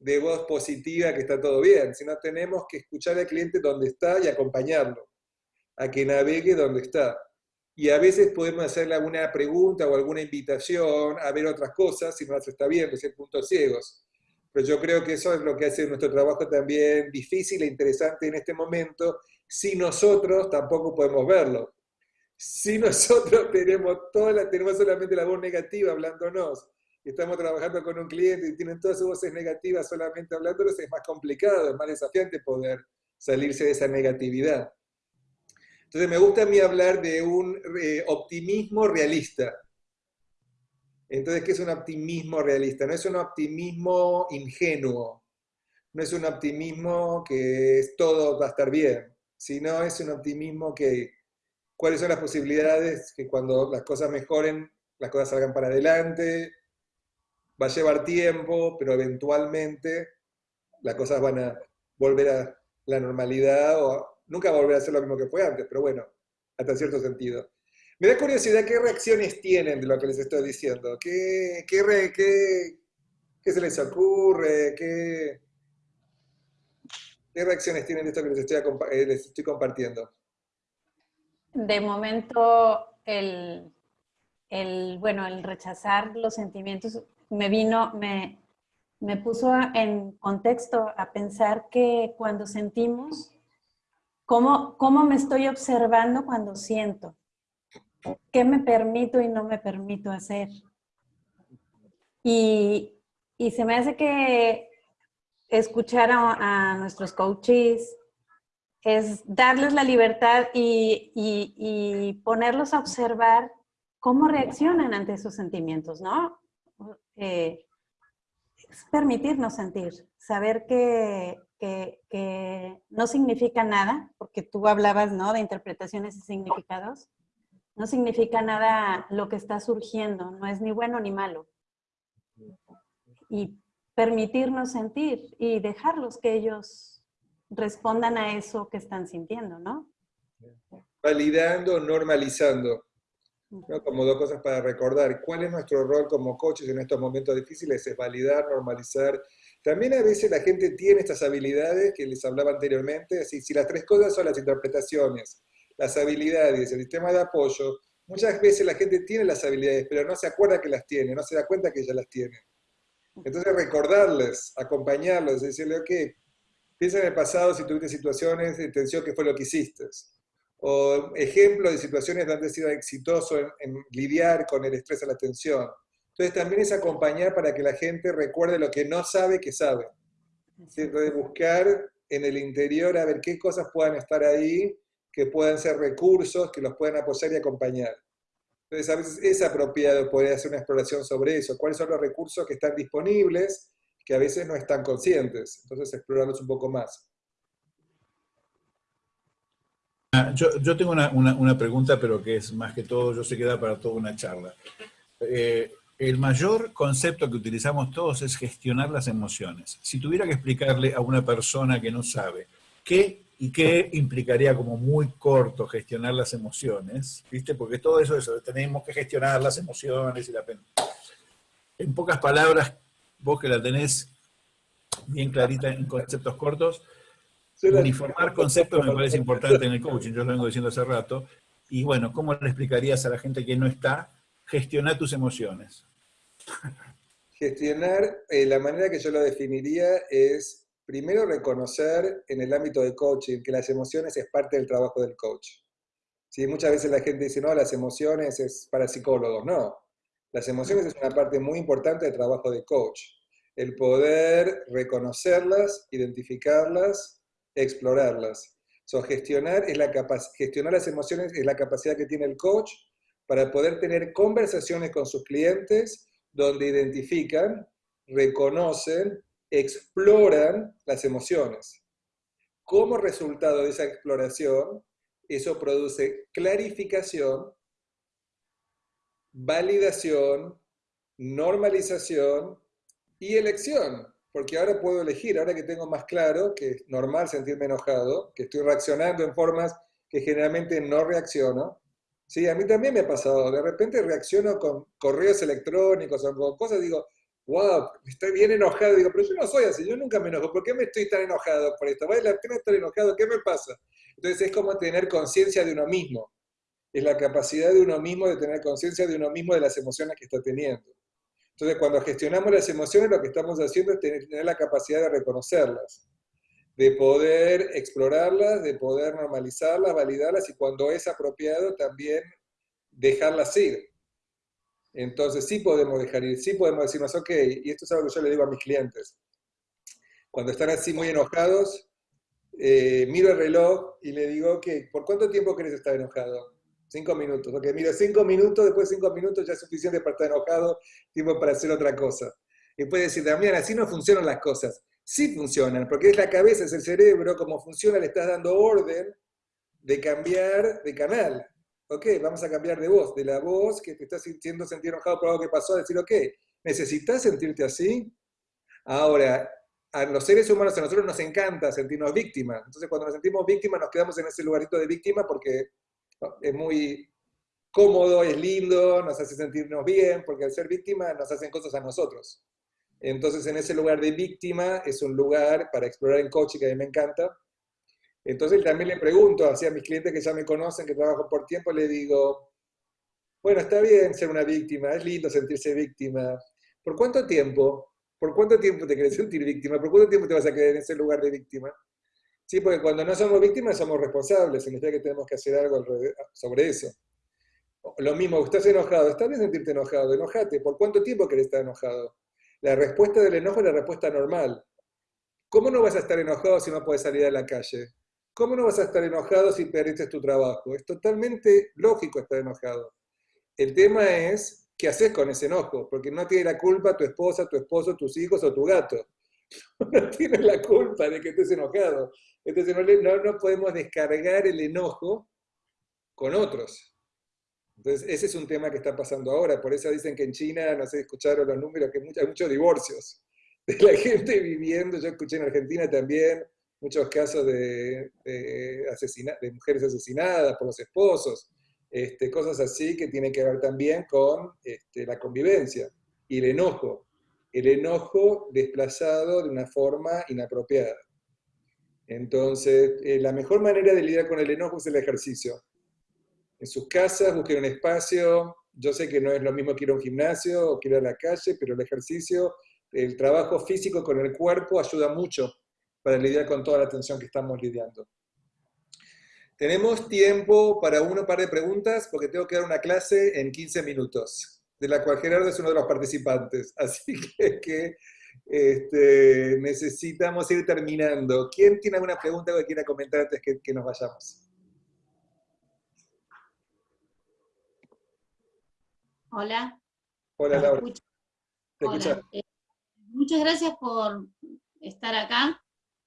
de voz positiva que está todo bien, sino tenemos que escuchar al cliente donde está y acompañarlo a que navegue donde está. Y a veces podemos hacerle alguna pregunta o alguna invitación a ver otras cosas si no las está viendo, si puntos ciegos. Pero yo creo que eso es lo que hace nuestro trabajo también difícil e interesante en este momento, si nosotros tampoco podemos verlo. Si nosotros [laughs] tenemos, toda la, tenemos solamente la voz negativa hablándonos, y estamos trabajando con un cliente y tienen todas sus voces negativas solamente hablándonos, es más complicado, es más desafiante poder salirse de esa negatividad. Entonces me gusta a mí hablar de un eh, optimismo realista. Entonces, ¿qué es un optimismo realista? No es un optimismo ingenuo, no es un optimismo que todo va a estar bien, sino es un optimismo que, ¿cuáles son las posibilidades que cuando las cosas mejoren, las cosas salgan para adelante? Va a llevar tiempo, pero eventualmente las cosas van a volver a la normalidad o Nunca volverá a ser lo mismo que fue antes, pero bueno, hasta cierto sentido. Me da curiosidad qué reacciones tienen de lo que les estoy diciendo. ¿Qué, qué, se les ocurre? ¿Qué, ¿Qué reacciones tienen de esto que les estoy, eh, les estoy compartiendo? De momento, el, el, bueno, el rechazar los sentimientos me vino, me, me puso en contexto a pensar que cuando sentimos ¿Cómo, ¿Cómo me estoy observando cuando siento? ¿Qué me permito y no me permito hacer? Y, y se me hace que escuchar a, nuestros coaches es darles la libertad y, y, y, ponerlos a observar cómo reaccionan ante esos sentimientos, ¿no? Eh, es permitirnos sentir, saber que que, no significa nada, porque tú hablabas ¿no? de interpretaciones y significados, no significa nada lo que está surgiendo, no es ni bueno ni malo. Y permitirnos sentir y dejarlos que ellos respondan a eso que están sintiendo, ¿no? Validando, normalizando. Como dos cosas para recordar. ¿Cuál es nuestro rol como coaches en estos momentos difíciles? Es validar, normalizar también a veces la gente tiene estas habilidades que les hablaba anteriormente, así, si las tres cosas son las interpretaciones, las habilidades, el sistema de apoyo, muchas veces la gente tiene las habilidades, pero no se acuerda que las tiene, no se da cuenta que ya las tiene. Entonces recordarles, acompañarlos, decirle, ok, piensa en el pasado si tuviste situaciones de tensión, ¿qué fue lo que hiciste? o ejemplos de situaciones donde ha sido exitoso en, lidiar con el estrés a la tensión. Entonces también es acompañar para que la gente recuerde lo que no sabe que sabe. Entonces buscar en el interior a ver qué cosas puedan estar ahí, que puedan ser recursos, que los puedan apoyar y acompañar. Entonces a veces es apropiado poder hacer una exploración sobre eso, cuáles son los recursos que están disponibles, que a veces no están conscientes. Entonces explorarlos un poco más. Ah, yo, tengo una, pregunta, pero que es más que todo, yo sé que da para toda una charla. Eh, el mayor concepto que utilizamos todos es gestionar las emociones. Si tuviera que explicarle a una persona que no sabe qué y qué implicaría como muy corto gestionar las emociones, ¿viste? Porque todo eso, eso, tenemos que gestionar las emociones y la pena. En pocas palabras, vos que la tenés bien clarita en conceptos cortos, uniformar conceptos me parece importante en el coaching, yo lo vengo diciendo hace rato, y bueno, ¿cómo le explicarías a la gente que no está? Gestionar tus emociones. Gestionar, eh, la manera que yo lo definiría es, primero reconocer en el ámbito de coaching que las emociones es parte del trabajo del coach. ¿Sí? Muchas veces la gente dice, no, las emociones es para psicólogos. No, las emociones es una parte muy importante del trabajo de coach. El poder reconocerlas, identificarlas explorarlas. So, gestionar, es la gestionar las emociones es la capacidad que tiene el coach para poder tener conversaciones con sus clientes donde identifican, reconocen, exploran las emociones. Como resultado de esa exploración, eso produce clarificación, validación, normalización y elección porque ahora puedo elegir, ahora que tengo más claro que es normal sentirme enojado, que estoy reaccionando en formas que generalmente no reacciono. Sí, a mí también me ha pasado, de repente reacciono con correos electrónicos o con cosas, digo, wow, estoy bien enojado, digo, pero yo no soy así, yo nunca me enojo, ¿por qué me estoy tan enojado por esto? ¿Vale la pena estar enojado? ¿Qué me pasa? Entonces es como tener conciencia de uno mismo, es la capacidad de uno mismo de tener conciencia de uno mismo de las emociones que está teniendo. Entonces, cuando gestionamos las emociones, lo que estamos haciendo es tener la capacidad de reconocerlas, de poder explorarlas, de poder normalizarlas, validarlas y cuando es apropiado también dejarlas ir. Entonces, sí podemos dejar ir, sí podemos decirnos, ok, y esto es algo que yo le digo a mis clientes. Cuando están así muy enojados, eh, miro el reloj y le digo, que ¿por cuánto tiempo querés estar enojado? Cinco minutos. Ok, mira, cinco minutos, después de cinco minutos ya es suficiente para estar enojado, tiempo para hacer otra cosa. Y puede decir, también así no funcionan las cosas. Sí funcionan, porque es la cabeza, es el cerebro, como funciona, le estás dando orden de cambiar de canal. Ok, vamos a cambiar de voz, de la voz que te estás sintiendo sentir enojado por algo que pasó, a decir, ok, ¿necesitas sentirte así? Ahora, a los seres humanos, a nosotros nos encanta sentirnos víctimas. Entonces, cuando nos sentimos víctimas, nos quedamos en ese lugarito de víctima porque es muy cómodo, es lindo, nos hace sentirnos bien, porque al ser víctima nos hacen cosas a nosotros. Entonces, en ese lugar de víctima es un lugar para explorar en coaching que a mí me encanta. Entonces, también le pregunto a mis clientes que ya me conocen, que trabajo por tiempo, le digo, bueno, está bien ser una víctima, es lindo sentirse víctima. ¿Por cuánto tiempo? ¿Por cuánto tiempo te quieres sentir víctima? ¿Por cuánto tiempo te vas a quedar en ese lugar de víctima? Sí, porque cuando no somos víctimas somos responsables, significa que tenemos que hacer algo sobre eso. Lo mismo, estás enojado, está bien sentirte enojado, enojate. ¿Por cuánto tiempo querés estar enojado? La respuesta del enojo es la respuesta normal. ¿Cómo no vas a estar enojado si no puedes salir a la calle? ¿Cómo no vas a estar enojado si perdiste tu trabajo? Es totalmente lógico estar enojado. El tema es, ¿qué haces con ese enojo? Porque no tiene la culpa tu esposa, tu esposo, tus hijos o tu gato. [laughs] No tienes la culpa de que estés enojado. Entonces no, podemos descargar el enojo con otros. Entonces ese es un tema que está pasando ahora. Por eso dicen que en China, no sé, escucharon los números, que hay muchos divorcios de la [laughs] gente viviendo. Yo escuché en Argentina también muchos casos de, de, mujeres asesinadas por los esposos. Este, cosas así que tienen que ver también con este, la convivencia y el enojo. El enojo desplazado de una forma inapropiada. Entonces, eh, la mejor manera de lidiar con el enojo es el ejercicio. En sus casas busquen un espacio. Yo sé que no es lo mismo que ir a un gimnasio o que ir a la calle, pero el ejercicio, el trabajo físico con el cuerpo ayuda mucho para lidiar con toda la tensión que estamos lidiando. Tenemos tiempo para uno par de preguntas porque tengo que dar una clase en 15 minutos, de la cual Gerardo es uno de los participantes. [laughs] Así que, este, necesitamos ir terminando. ¿Quién tiene alguna pregunta que quiera comentar antes que, que nos vayamos? Hola. Hola, Laura. Eh, muchas gracias por estar acá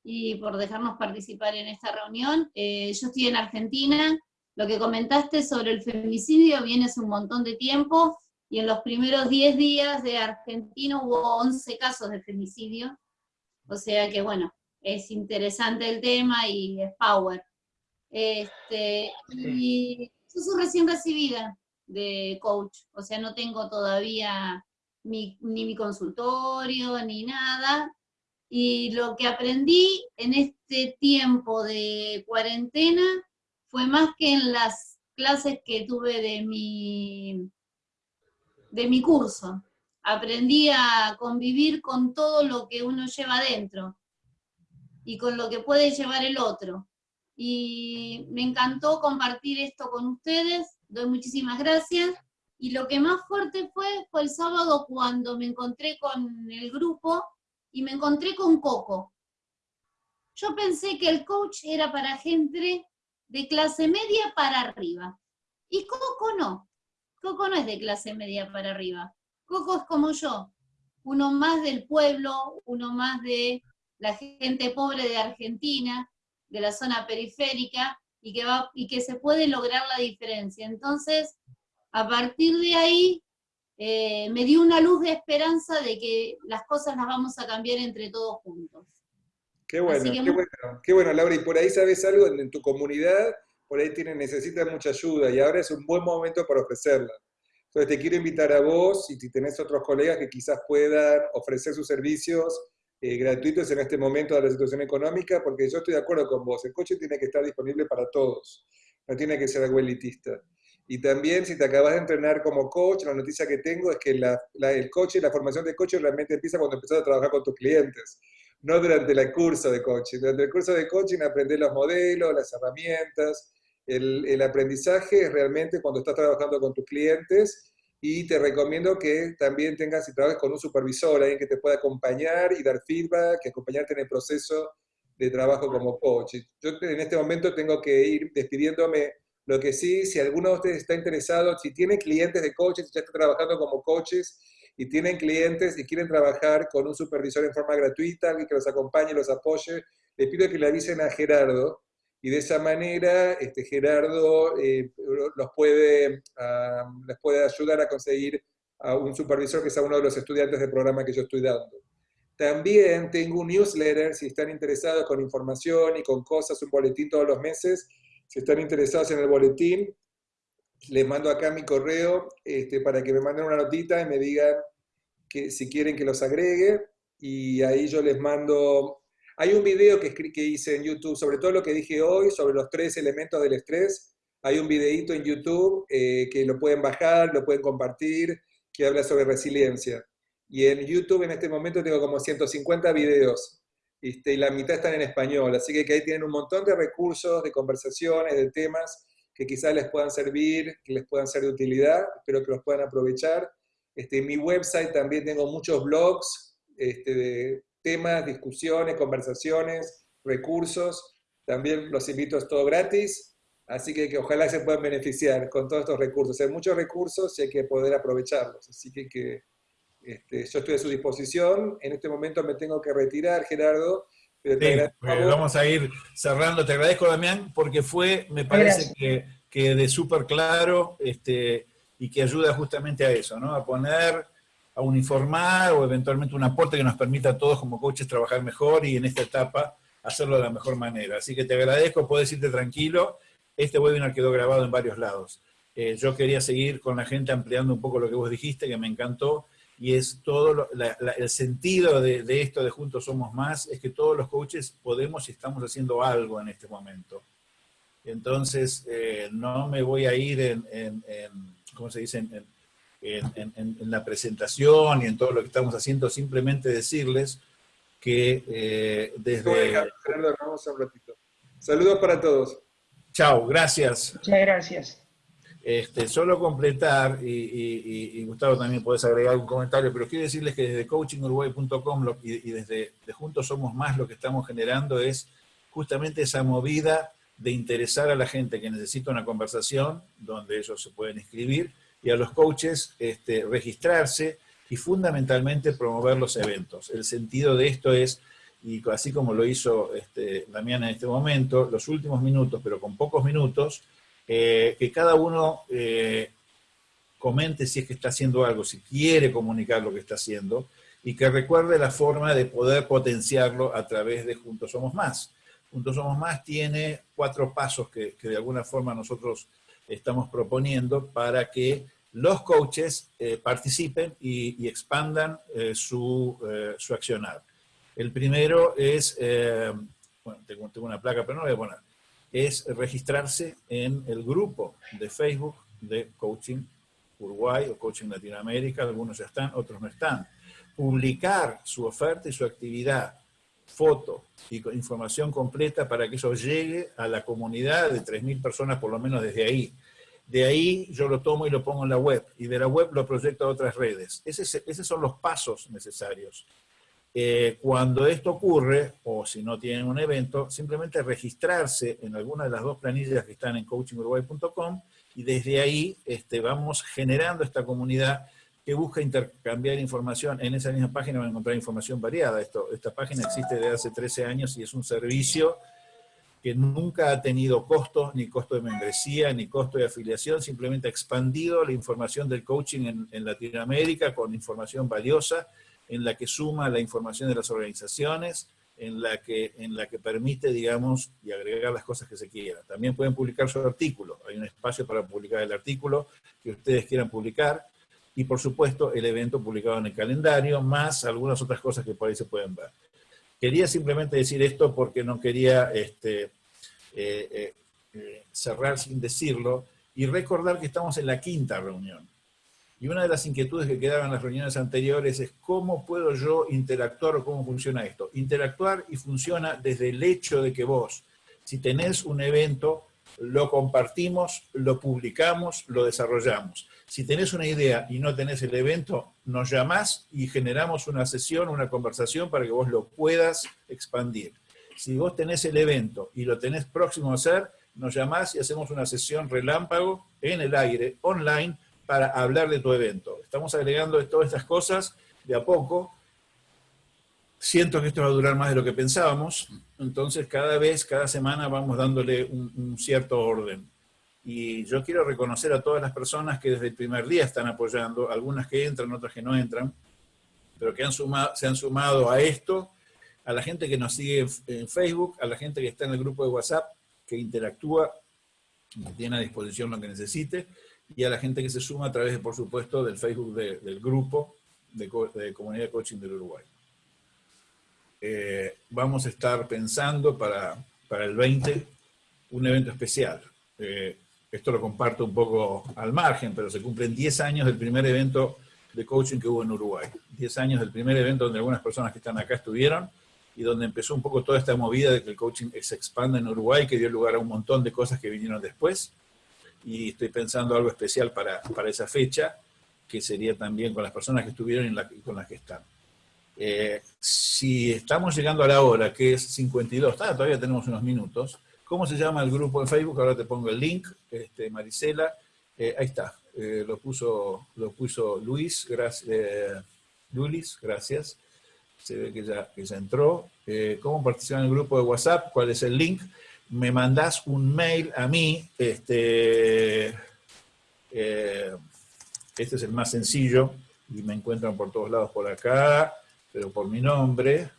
y por dejarnos participar en esta reunión. Eh, yo estoy en Argentina. Lo que comentaste sobre el femicidio viene hace un montón de tiempo y en los primeros 10 días de Argentina hubo 11 casos de femicidio. O sea que, bueno, es interesante el tema y es power. Este, y yo soy recién recibida de coach, o sea, no tengo todavía ni mi consultorio ni nada. Y lo que aprendí en este tiempo de cuarentena fue más que en las clases que tuve de mi, de mi curso. Aprendí a convivir con todo lo que uno lleva adentro y con lo que puede llevar el otro. Y me encantó compartir esto con ustedes doy muchísimas gracias. Y lo que más fuerte fue, fue el sábado cuando me encontré con el grupo y me encontré con Coco. Yo pensé que el coach era para gente de clase media para arriba. Y Coco no. Coco no es de clase media para arriba. Coco es como yo, uno más del pueblo, uno más de la gente pobre de Argentina, de la zona periférica, y que, va, y que se puede lograr la diferencia. Entonces, a partir de ahí, eh, me dio una luz de esperanza de que las cosas las vamos a cambiar entre todos juntos. Qué bueno, qué bueno, qué bueno, Laura. Y por ahí sabes algo en, tu comunidad, por ahí tienen, necesitan mucha ayuda y ahora es un buen momento para ofrecerla. Entonces te quiero invitar a vos y si tenés otros colegas que quizás puedan ofrecer sus servicios eh, gratuitos en este momento de la situación económica, porque yo estoy de acuerdo con vos, el coche tiene que estar disponible para todos, no tiene que ser algo elitista. Y también, si te acabas de entrenar como coach, la noticia que tengo es que el coche, la formación de coche realmente empieza cuando empezás a trabajar con tus clientes, no durante el curso de coaching. Durante el curso de coaching aprender los modelos, las herramientas. El, el aprendizaje es realmente cuando estás trabajando con tus clientes y te recomiendo que también tengas y trabajes con un supervisor, alguien que te pueda acompañar y dar feedback, que acompañarte en el proceso de trabajo como coach. Yo en este momento tengo que ir despidiéndome. Lo que sí, si alguno de ustedes está interesado, si tiene clientes de coaches, ya está trabajando como coaches y tienen clientes y quieren trabajar con un supervisor en forma gratuita, alguien que los acompañe, los apoye, les pido que le avisen a Gerardo, y de esa manera este, Gerardo eh, los puede, les puede ayudar a conseguir a un supervisor que sea uno de los estudiantes del programa que yo estoy dando. También tengo un newsletter, si están interesados con información y con cosas, un boletín todos los meses. Si están interesados en el boletín, les mando acá mi correo este, para que me manden una notita y me digan que, si quieren que los agregue. Y ahí yo les mando hay un video que, que hice en YouTube sobre todo lo que dije hoy, sobre los tres elementos del estrés. Hay un videito en YouTube eh, que lo pueden bajar, lo pueden compartir, que habla sobre resiliencia. Y en YouTube en este momento tengo como 150 videos. Este, y la mitad están en español, así que, ahí tienen un montón de recursos, de conversaciones, de temas que quizás les puedan servir, que les puedan ser de utilidad, espero que los puedan aprovechar. Este, en mi website también tengo muchos blogs este, de, temas, discusiones, conversaciones, recursos. También los invito, es todo gratis, así que, que ojalá se puedan beneficiar con todos estos recursos. Hay muchos recursos y hay que poder aprovecharlos. Así que, que este, yo estoy a su disposición. En este momento me tengo que retirar, Gerardo. Pero vamos a ir cerrando. Te agradezco, Damián, porque fue, me parece que, que, de súper claro este, y que ayuda justamente a eso, ¿no? A poner a uniformar o eventualmente un aporte que nos permita a todos como coaches trabajar mejor y en esta etapa hacerlo de la mejor manera. Así que te agradezco, puedes irte tranquilo. Este webinar quedó grabado en varios lados. Eh, yo quería seguir con la gente ampliando un poco lo que vos dijiste, que me encantó, y es todo el sentido de, esto de Juntos Somos Más, es que todos los coaches podemos y estamos haciendo algo en este momento. Entonces, eh, no me voy a ir en, en, en ¿cómo se dice?, en, en, la presentación y en todo lo que estamos haciendo, simplemente decirles que eh, desde... Saludos para todos. Chao, gracias. Muchas gracias. Este, solo completar, y, Gustavo también puedes agregar un comentario, pero quiero decirles que desde coachinguruguay.com y, desde Juntos Somos Más lo que estamos generando es justamente esa movida de interesar a la gente que necesita una conversación, donde ellos se pueden inscribir, y a los coaches este, registrarse y fundamentalmente promover los eventos. El sentido de esto es, y así como lo hizo este, Damián en este momento, los últimos minutos, pero con pocos minutos, eh, que cada uno eh, comente si es que está haciendo algo, si quiere comunicar lo que está haciendo, y que recuerde la forma de poder potenciarlo a través de Juntos Somos Más. Juntos Somos Más tiene cuatro pasos que, de alguna forma nosotros estamos proponiendo para que los coaches eh, participen y, expandan su, su, accionar. El primero es, bueno, tengo, tengo, una placa, pero no voy a poner, es registrarse en el grupo de Facebook de Coaching Uruguay o Coaching Latinoamérica, algunos ya están, otros no están. Publicar su oferta y su actividad, foto y información completa para que eso llegue a la comunidad de 3.000 personas por lo menos desde ahí. De ahí yo lo tomo y lo pongo en la web, y de la web lo proyecto a otras redes. esos son los pasos necesarios. Eh, cuando esto ocurre, o si no tienen un evento, simplemente registrarse en alguna de las dos planillas que están en coachinguruguay.com y desde ahí este, vamos generando esta comunidad que busca intercambiar información. En esa misma página van a encontrar información variada. Esto, esta página existe desde hace 13 años y es un servicio que nunca ha tenido costo, ni costo de membresía, ni costo de afiliación, simplemente ha expandido la información del coaching en, en Latinoamérica con información valiosa en la que suma la información de las organizaciones, en la que, en la que permite, digamos, y agregar las cosas que se quieran. También pueden publicar su artículo, hay un espacio para publicar el artículo que ustedes quieran publicar, y por supuesto el evento publicado en el calendario, más algunas otras cosas que por ahí se pueden ver. Quería simplemente decir esto porque no quería este, eh, eh, eh, cerrar sin decirlo, y recordar que estamos en la quinta reunión. Y una de las inquietudes que quedaban en las reuniones anteriores es cómo puedo yo interactuar o cómo funciona esto. Interactuar y funciona desde el hecho de que vos, si tenés un evento, lo compartimos, lo publicamos, lo desarrollamos. Si tenés una idea y no tenés el evento, nos llamás y generamos una sesión, una conversación para que vos lo puedas expandir. Si vos tenés el evento y lo tenés próximo a hacer, nos llamás y hacemos una sesión relámpago en el aire, online, para hablar de tu evento. Estamos agregando todas estas cosas de a poco. Siento que esto va a durar más de lo que pensábamos, entonces cada vez, cada semana vamos dándole un, cierto orden. Y yo quiero reconocer a todas las personas que desde el primer día están apoyando, algunas que entran, otras que no entran, pero que se han sumado a esto, a la gente que nos sigue en, Facebook, a la gente que está en el grupo de WhatsApp, que interactúa, que tiene a disposición lo que necesite, y a la gente que se suma a través, por supuesto, del Facebook del grupo de, Comunidad de Coaching del Uruguay. Eh, vamos a estar pensando para, para, el 20 un evento especial. Eh, esto lo comparto un poco al margen, pero se cumplen 10 años del primer evento de coaching que hubo en Uruguay. 10 años del primer evento donde algunas personas que están acá estuvieron y donde empezó un poco toda esta movida de que el coaching se expanda en Uruguay, que dio lugar a un montón de cosas que vinieron después y estoy pensando algo especial para, para esa fecha, que sería también con las personas que estuvieron y, con las que están. Eh, si estamos llegando a la hora, que es 52, ah, todavía tenemos unos minutos, ¿cómo se llama el grupo en Facebook? Ahora te pongo el link, este, Marisela, eh, ahí está, eh, lo, puso, lo puso Luis, gracias, Lulis, gracias, se ve que ya, que ya entró. ¿Cómo participar en el grupo de WhatsApp? ¿Cuál es el link? Me mandás un mail a mí, este, eh, este es el más sencillo, y me encuentran por todos lados por acá, pero por mi nombre,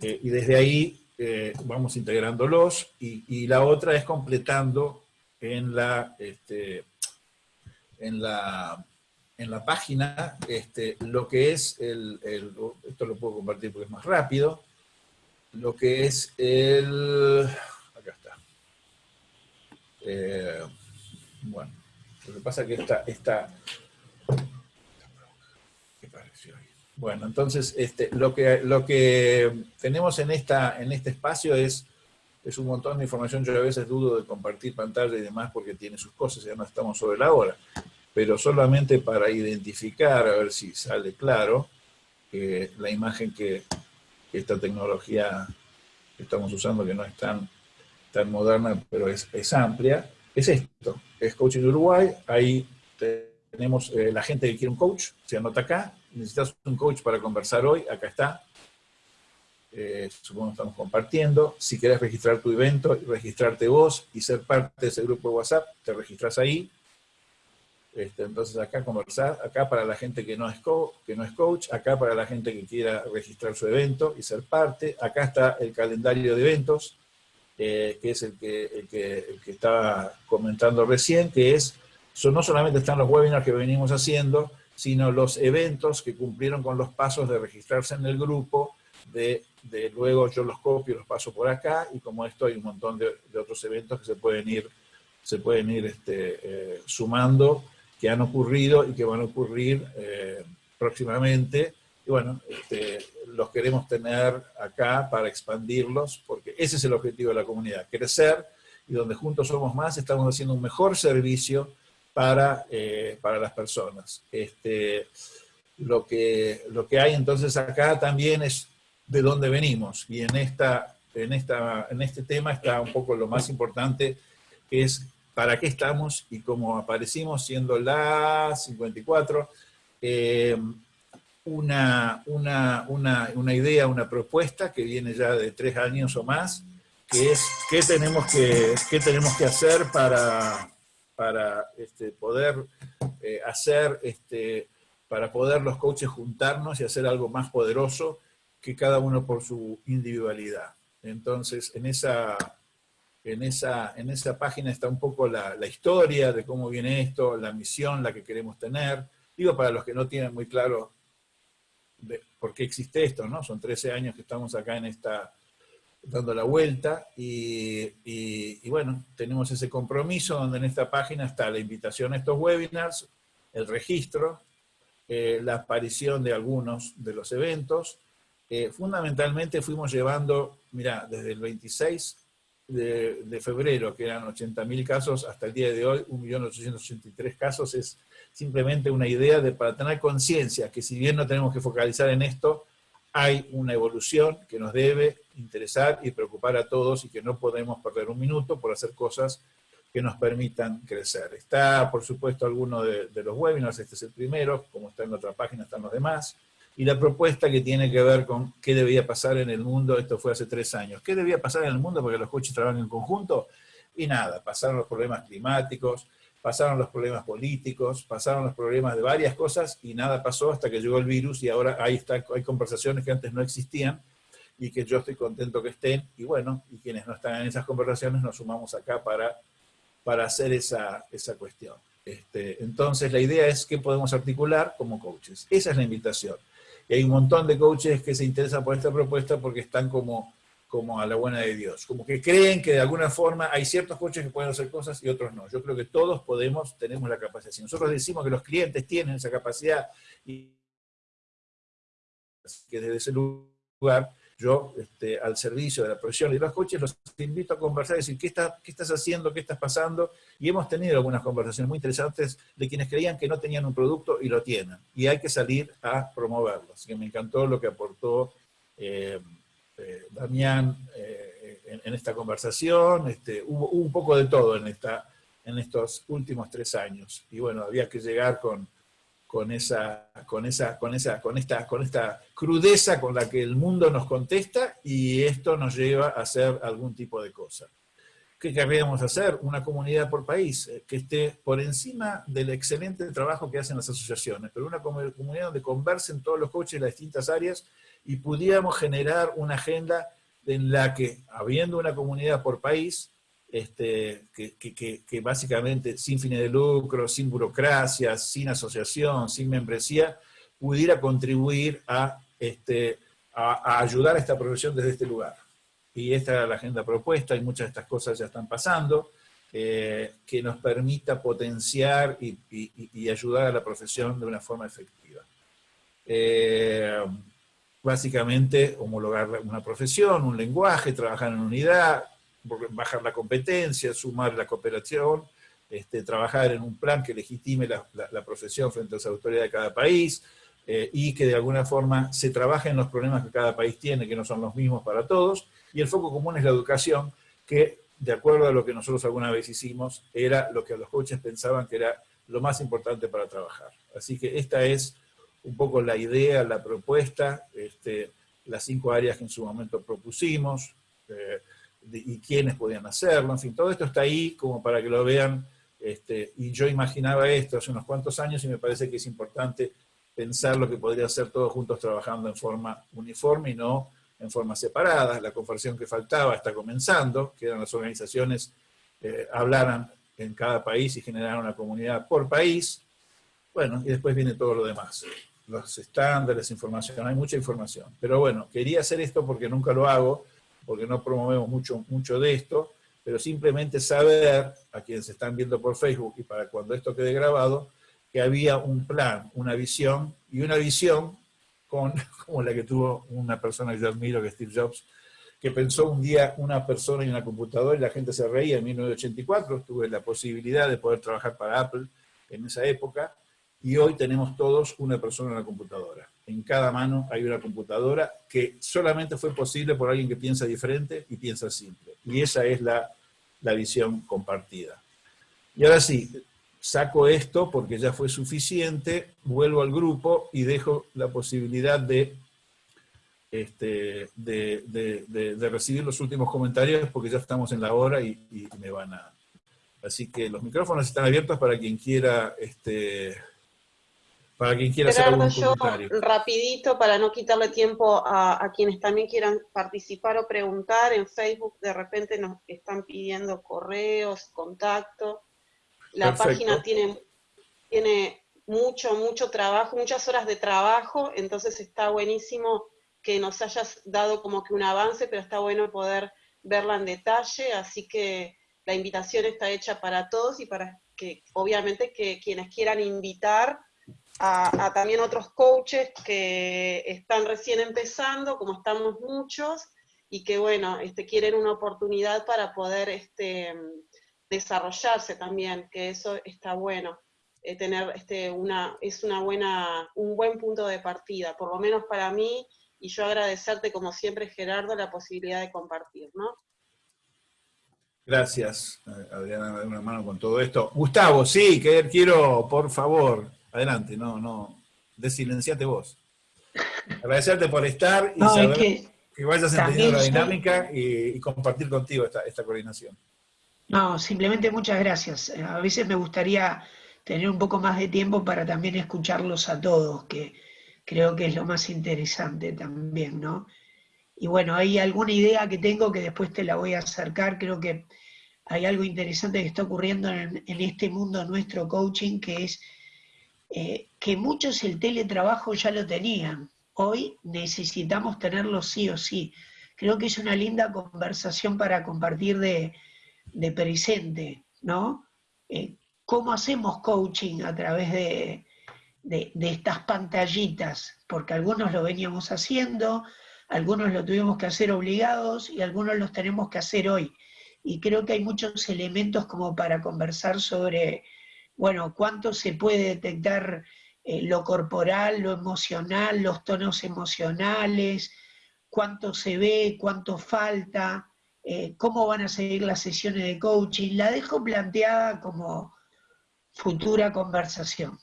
eh, y desde ahí eh, vamos integrándolos, y, la otra es completando en la, este, en la, en la página este, lo que es el, esto lo puedo compartir porque es más rápido, lo que es el... Acá está. Eh, bueno, lo que pasa es que esta... esta ¿Qué pareció ahí? Bueno, entonces este, lo, que, lo que tenemos en, esta, en este espacio es es un montón de información, yo a veces dudo de compartir pantalla y demás porque tiene sus cosas, ya no estamos sobre la hora, pero solamente para identificar, a ver si sale claro, que la imagen que, esta tecnología que estamos usando, que no es tan, tan moderna, pero es, es amplia, es esto, es Coaching Uruguay, ahí tenemos eh, la gente que quiere un coach, se anota acá, necesitas un coach para conversar hoy, acá está, eh, supongo que estamos compartiendo, si quieres registrar tu evento, registrarte vos y ser parte de ese grupo de WhatsApp, te registras ahí, este, entonces acá conversar, acá para la gente que no, es que no es coach, acá para la gente que quiera registrar su evento y ser parte, acá está el calendario de eventos, eh, que es el que, el que, el estaba comentando recién, que es no solamente están los webinars que venimos haciendo, sino los eventos que cumplieron con los pasos de registrarse en el grupo, de, luego yo los copio, los paso por acá, y como esto hay un montón de, otros eventos que se pueden ir, se pueden ir este, eh, sumando, que han ocurrido y que van a ocurrir eh, próximamente. Y bueno, este, los queremos tener acá para expandirlos, porque ese es el objetivo de la comunidad, crecer, y donde juntos somos más, estamos haciendo un mejor servicio para, eh, para las personas. Este, lo, que, lo que hay entonces acá también es de dónde venimos, y en, esta, en, esta, en este tema está un poco lo más importante, que es para qué estamos y cómo aparecimos siendo la 54, eh, una, una, una, una, idea, una propuesta que viene ya de tres años o más, que es qué tenemos que, qué tenemos que hacer para, para este, poder eh, hacer, este, para poder los coaches juntarnos y hacer algo más poderoso que cada uno por su individualidad. Entonces, en esa, en esa, en esa página está un poco la, historia de cómo viene esto, la misión, la que queremos tener. Digo, para los que no tienen muy claro por qué existe esto, ¿no? Son 13 años que estamos acá en esta, dando la vuelta y, bueno, tenemos ese compromiso donde en esta página está la invitación a estos webinars, el registro, eh, la aparición de algunos de los eventos. Eh, fundamentalmente fuimos llevando, mira, desde el 26 de, de febrero, que eran 80.000 casos, hasta el día de hoy, 1.883 casos, es simplemente una idea de para tener conciencia que si bien no tenemos que focalizar en esto, hay una evolución que nos debe interesar y preocupar a todos y que no podemos perder un minuto por hacer cosas que nos permitan crecer. Está, por supuesto, alguno de, los webinars, este es el primero, como está en otra página están los demás, y la propuesta que tiene que ver con qué debía pasar en el mundo, esto fue hace tres años, qué debía pasar en el mundo porque los coches trabajan en conjunto, y nada, pasaron los problemas climáticos, pasaron los problemas políticos, pasaron los problemas de varias cosas y nada pasó hasta que llegó el virus y ahora ahí está, hay conversaciones que antes no existían y que yo estoy contento que estén y bueno, y quienes no están en esas conversaciones nos sumamos acá para, para hacer esa, esa cuestión. Este, entonces la idea es qué podemos articular como coaches. Esa es la invitación. Y hay un montón de coaches que se interesan por esta propuesta porque están como como a la buena de Dios. Como que creen que de alguna forma hay ciertos coches que pueden hacer cosas y otros no. Yo creo que todos podemos, tenemos la capacidad. Si nosotros decimos que los clientes tienen esa capacidad y que desde ese lugar yo, este, al servicio de la profesión y los coches, los invito a conversar y decir, ¿qué, ¿qué estás haciendo? ¿Qué estás pasando? Y hemos tenido algunas conversaciones muy interesantes de quienes creían que no tenían un producto y lo tienen. Y hay que salir a promoverlo. Así que me encantó lo que aportó eh, este, Damián eh, en, esta conversación, este, hubo, un poco de todo en, esta, en estos últimos tres años. Y bueno, había que llegar con, con, esa, con, esa, con, esa, con, esta, con esta crudeza con la que el mundo nos contesta y esto nos lleva a hacer algún tipo de cosa. ¿Qué querríamos hacer? Una comunidad por país eh, que esté por encima del excelente trabajo que hacen las asociaciones, pero una comunidad donde conversen todos los coaches de las distintas áreas y pudiéramos generar una agenda en la que, habiendo una comunidad por país, este, que, básicamente sin fines de lucro, sin burocracia, sin asociación, sin membresía, pudiera contribuir a, este, ayudar a esta profesión desde este lugar. Y esta era la agenda propuesta y muchas de estas cosas ya están pasando, eh, que nos permita potenciar y, ayudar a la profesión de una forma efectiva. Eh, básicamente homologar una profesión, un lenguaje, trabajar en unidad, bajar la competencia, sumar la cooperación, este, trabajar en un plan que legitime la, profesión frente a las autoridades de cada país, eh, y que de alguna forma se trabaje en los problemas que cada país tiene, que no son los mismos para todos, y el foco común es la educación, que de acuerdo a lo que nosotros alguna vez hicimos, era lo que los coaches pensaban que era lo más importante para trabajar. Así que esta es un poco la idea, la propuesta, este, las cinco áreas que en su momento propusimos, y quiénes podían hacerlo, en fin, todo esto está ahí como para que lo vean, este, y yo imaginaba esto hace unos cuantos años y me parece que es importante pensar lo que podría hacer todos juntos trabajando en forma uniforme y no en forma separada. La conversión que faltaba está comenzando, que eran las organizaciones eh, hablaran en cada país y generaran una comunidad por país. Bueno, y después viene todo lo demás los estándares, información, hay mucha información. Pero bueno, quería hacer esto porque nunca lo hago, porque no promovemos mucho, mucho de esto, pero simplemente saber a quienes se están viendo por Facebook y para cuando esto quede grabado, que había un plan, una visión, y una visión con, [laughs] como la que tuvo una persona que yo admiro, que es Steve Jobs, que pensó un día una persona y una computadora y la gente se reía en 1984, tuve la posibilidad de poder trabajar para Apple en esa época, y hoy tenemos todos una persona en la computadora. En cada mano hay una computadora que solamente fue posible por alguien que piensa diferente y piensa simple. Y esa es la, visión compartida. Y ahora sí, saco esto porque ya fue suficiente, vuelvo al grupo y dejo la posibilidad de, este, de, recibir los últimos comentarios porque ya estamos en la hora y, y, me van a... Así que los micrófonos están abiertos para quien quiera este, para quien quiera hacer algún yo, rapidito, para no quitarle tiempo a, quienes también quieran participar o preguntar, en Facebook de repente nos están pidiendo correos, contacto. La página tiene, tiene mucho, mucho trabajo, muchas horas de trabajo, entonces está buenísimo que nos hayas dado como que un avance, pero está bueno poder verla en detalle, así que la invitación está hecha para todos y para que obviamente que quienes quieran invitar a, también otros coaches que están recién empezando, como estamos muchos, y que bueno, este, quieren una oportunidad para poder este, desarrollarse también, que eso está bueno. Eh, tener este, una, es una buena, un buen punto de partida, por lo menos para mí, y yo agradecerte como siempre, Gerardo, la posibilidad de compartir, ¿no? Gracias, Adriana, de una mano con todo esto. Gustavo, sí, que quiero, por favor, Adelante, no, no, desilenciate vos. Agradecerte por estar y saber que, vayas entendiendo la dinámica y, compartir contigo esta, esta coordinación. No, simplemente muchas gracias. A veces me gustaría tener un poco más de tiempo para también escucharlos a todos, que creo que es lo más interesante también, ¿no? Y bueno, hay alguna idea que tengo que después te la voy a acercar, creo que hay algo interesante que está ocurriendo en, en este mundo nuestro coaching, que es eh, que muchos el teletrabajo ya lo tenían. Hoy necesitamos tenerlo sí o sí. Creo que es una linda conversación para compartir de, presente, ¿no? Eh, ¿Cómo hacemos coaching a través de, de, estas pantallitas? Porque algunos lo veníamos haciendo, algunos lo tuvimos que hacer obligados y algunos los tenemos que hacer hoy. Y creo que hay muchos elementos como para conversar sobre bueno, cuánto se puede detectar eh, lo corporal, lo emocional, los tonos emocionales, cuánto se ve, cuánto falta, eh, cómo van a seguir las sesiones de coaching. La dejo planteada como futura conversación.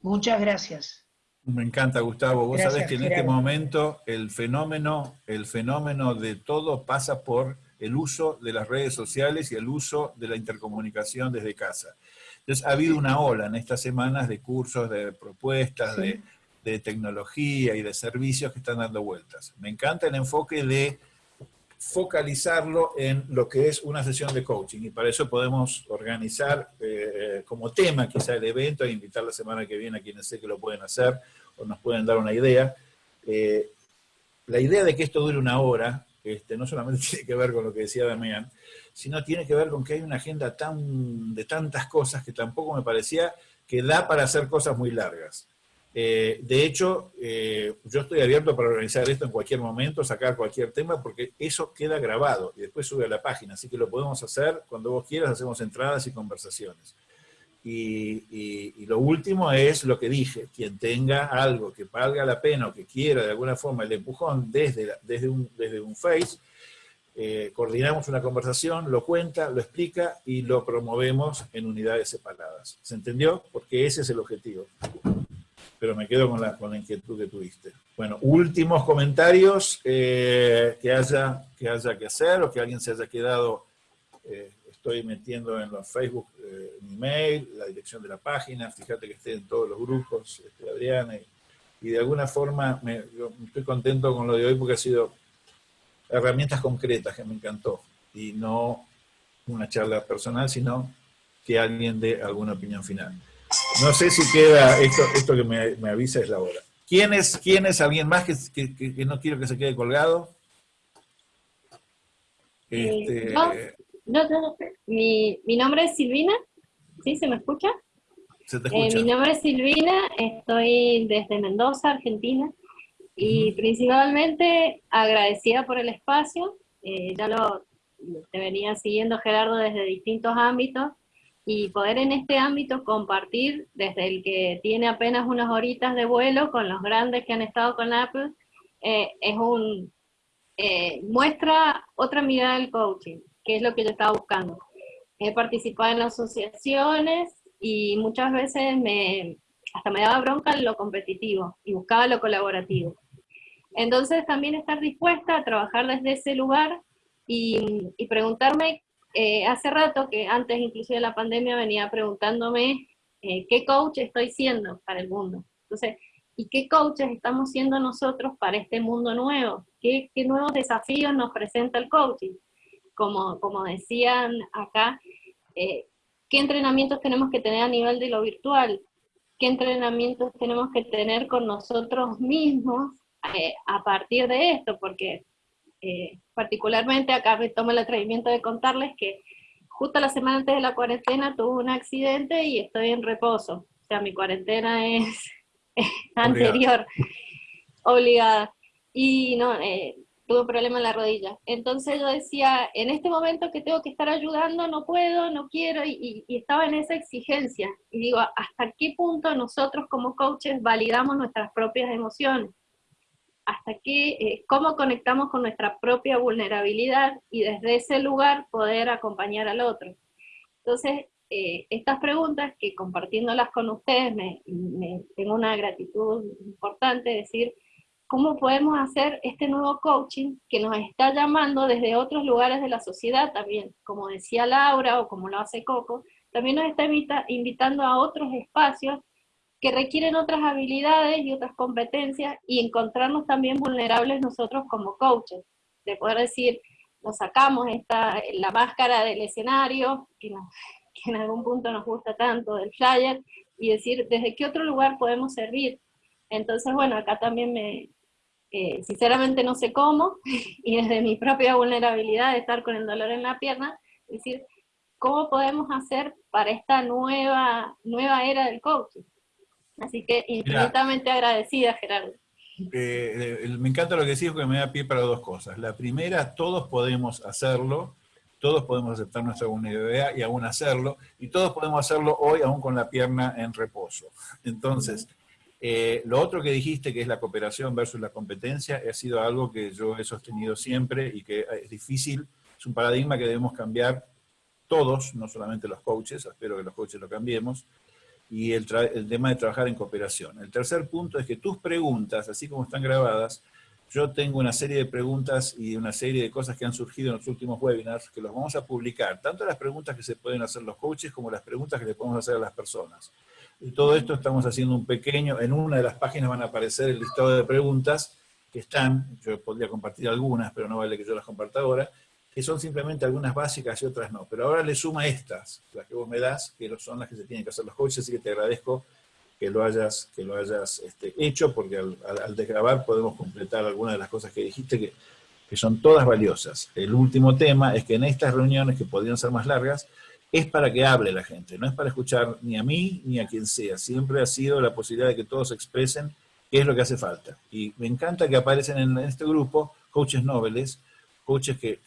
Muchas gracias. Me encanta, Gustavo. Vos sabés que en este momento el fenómeno, el fenómeno de todo pasa por el uso de las redes sociales y el uso de la intercomunicación desde casa. Entonces, ha habido una ola en estas semanas de cursos, de propuestas, de, tecnología y de servicios que están dando vueltas. Me encanta el enfoque de focalizarlo en lo que es una sesión de coaching y para eso podemos organizar eh, como tema quizá el evento e invitar la semana que viene a quienes sé que lo pueden hacer o nos pueden dar una idea. Eh, la idea de que esto dure una hora este, no solamente [laughs] tiene que ver con lo que decía Damián, sino tiene que ver con que hay una agenda tan, de tantas cosas que tampoco me parecía que da para hacer cosas muy largas. Eh, de hecho, eh, yo estoy abierto para organizar esto en cualquier momento, sacar cualquier tema, porque eso queda grabado y después sube a la página, así que lo podemos hacer cuando vos quieras, hacemos entradas y conversaciones. Y, lo último es lo que dije, quien tenga algo que valga la pena o que quiera de alguna forma el empujón desde, desde, un, desde un Face, eh, coordinamos una conversación, lo cuenta, lo explica y lo promovemos en unidades separadas. ¿Se entendió? Porque ese es el objetivo. Pero me quedo con la, con la inquietud que tuviste. Bueno, últimos comentarios eh, que, haya, que haya que hacer o que alguien se haya quedado eh, estoy metiendo en los Facebook mi mail, la dirección de la página, fíjate que esté en todos los grupos, este, Adriana, y, de alguna forma me, estoy contento con lo de hoy porque ha sido herramientas concretas que me encantó, y no una charla personal, sino que alguien dé alguna opinión final. No sé si queda, esto, esto que me, avisa es la hora. ¿Quién es, quién es alguien más que, que, no quiero que se quede colgado? Este, no, no, mi, mi nombre es Silvina, ¿sí? ¿Se me escucha? Se te escucha. Eh, mi nombre es Silvina, estoy desde Mendoza, Argentina, y principalmente agradecida por el espacio, eh, ya lo te venía siguiendo Gerardo desde distintos ámbitos, y poder en este ámbito compartir desde el que tiene apenas unas horitas de vuelo con los grandes que han estado con Apple, eh, es un, muestra otra mirada del coaching que es lo que yo estaba buscando. He participado en asociaciones y muchas veces me, hasta me daba bronca lo competitivo y buscaba lo colaborativo. Entonces también estar dispuesta a trabajar desde ese lugar y, preguntarme, eh, hace rato que antes inclusive de la pandemia venía preguntándome eh, qué coach estoy siendo para el mundo. Entonces, ¿y qué coaches estamos siendo nosotros para este mundo nuevo? ¿Qué, qué nuevos desafíos nos presenta el coaching? como, decían acá, eh, qué entrenamientos tenemos que tener a nivel de lo virtual, qué entrenamientos tenemos que tener con nosotros mismos eh, a partir de esto, porque eh, particularmente acá me tomo el atrevimiento de contarles que justo la semana antes de la cuarentena tuve un accidente y estoy en reposo, o sea, mi cuarentena es, [laughs] anterior, obligada. Y no, tuve un problema en la rodilla. Entonces yo decía, en este momento que tengo que estar ayudando, no puedo, no quiero, y, estaba en esa exigencia. Y digo, ¿hasta qué punto nosotros como coaches validamos nuestras propias emociones? ¿Hasta qué, eh, cómo conectamos con nuestra propia vulnerabilidad y desde ese lugar poder acompañar al otro? Entonces, eh, estas preguntas que compartiéndolas con ustedes me, me tengo una gratitud importante, decir, cómo podemos hacer este nuevo coaching que nos está llamando desde otros lugares de la sociedad también, como decía Laura o como lo hace Coco, también nos está invitando a otros espacios que requieren otras habilidades y otras competencias y encontrarnos también vulnerables nosotros como coaches, de poder decir, nos sacamos esta, la máscara del escenario, que, [laughs] que en algún punto nos gusta tanto, del flyer, y decir, ¿desde qué otro lugar podemos servir? Entonces, bueno, acá también me, eh, sinceramente no sé cómo, [laughs] y desde mi propia vulnerabilidad de estar con el dolor en la pierna, decir, ¿cómo podemos hacer para esta nueva, nueva era del coaching? Así que infinitamente agradecida, Gerardo. Eh, eh, me encanta lo que decís porque me da pie para dos cosas. La primera, todos podemos hacerlo, todos podemos aceptar nuestra vulnerabilidad y aún hacerlo, y todos podemos hacerlo hoy aún con la pierna en reposo. Entonces, eh, lo otro que dijiste, que es la cooperación versus la competencia, ha sido algo que yo he sostenido siempre y que es difícil, es un paradigma que debemos cambiar todos, no solamente los coaches, espero que los coaches lo cambiemos, y el, tema de trabajar en cooperación. El tercer punto es que tus preguntas, así como están grabadas, yo tengo una serie de preguntas y una serie de cosas que han surgido en los últimos webinars que los vamos a publicar, tanto las preguntas que se pueden hacer los coaches como las preguntas que le podemos hacer a las personas. Y todo esto estamos haciendo un pequeño, en una de las páginas van a aparecer el listado de preguntas que están, yo podría compartir algunas, pero no vale que yo las comparta ahora, que son simplemente algunas básicas y otras no. Pero ahora le suma estas, las que vos me das, que son las que se tienen que hacer los coaches, así que te agradezco que lo hayas, que lo hayas este, hecho, porque al, al, desgrabar podemos completar algunas de las cosas que dijiste que, que son todas valiosas. El último tema es que en estas reuniones, que podrían ser más largas, es para que hable la gente, no es para escuchar ni a mí ni a quien sea. Siempre ha sido la posibilidad de que todos expresen qué es lo que hace falta. Y me encanta que aparecen en este grupo coaches nobles, coaches que,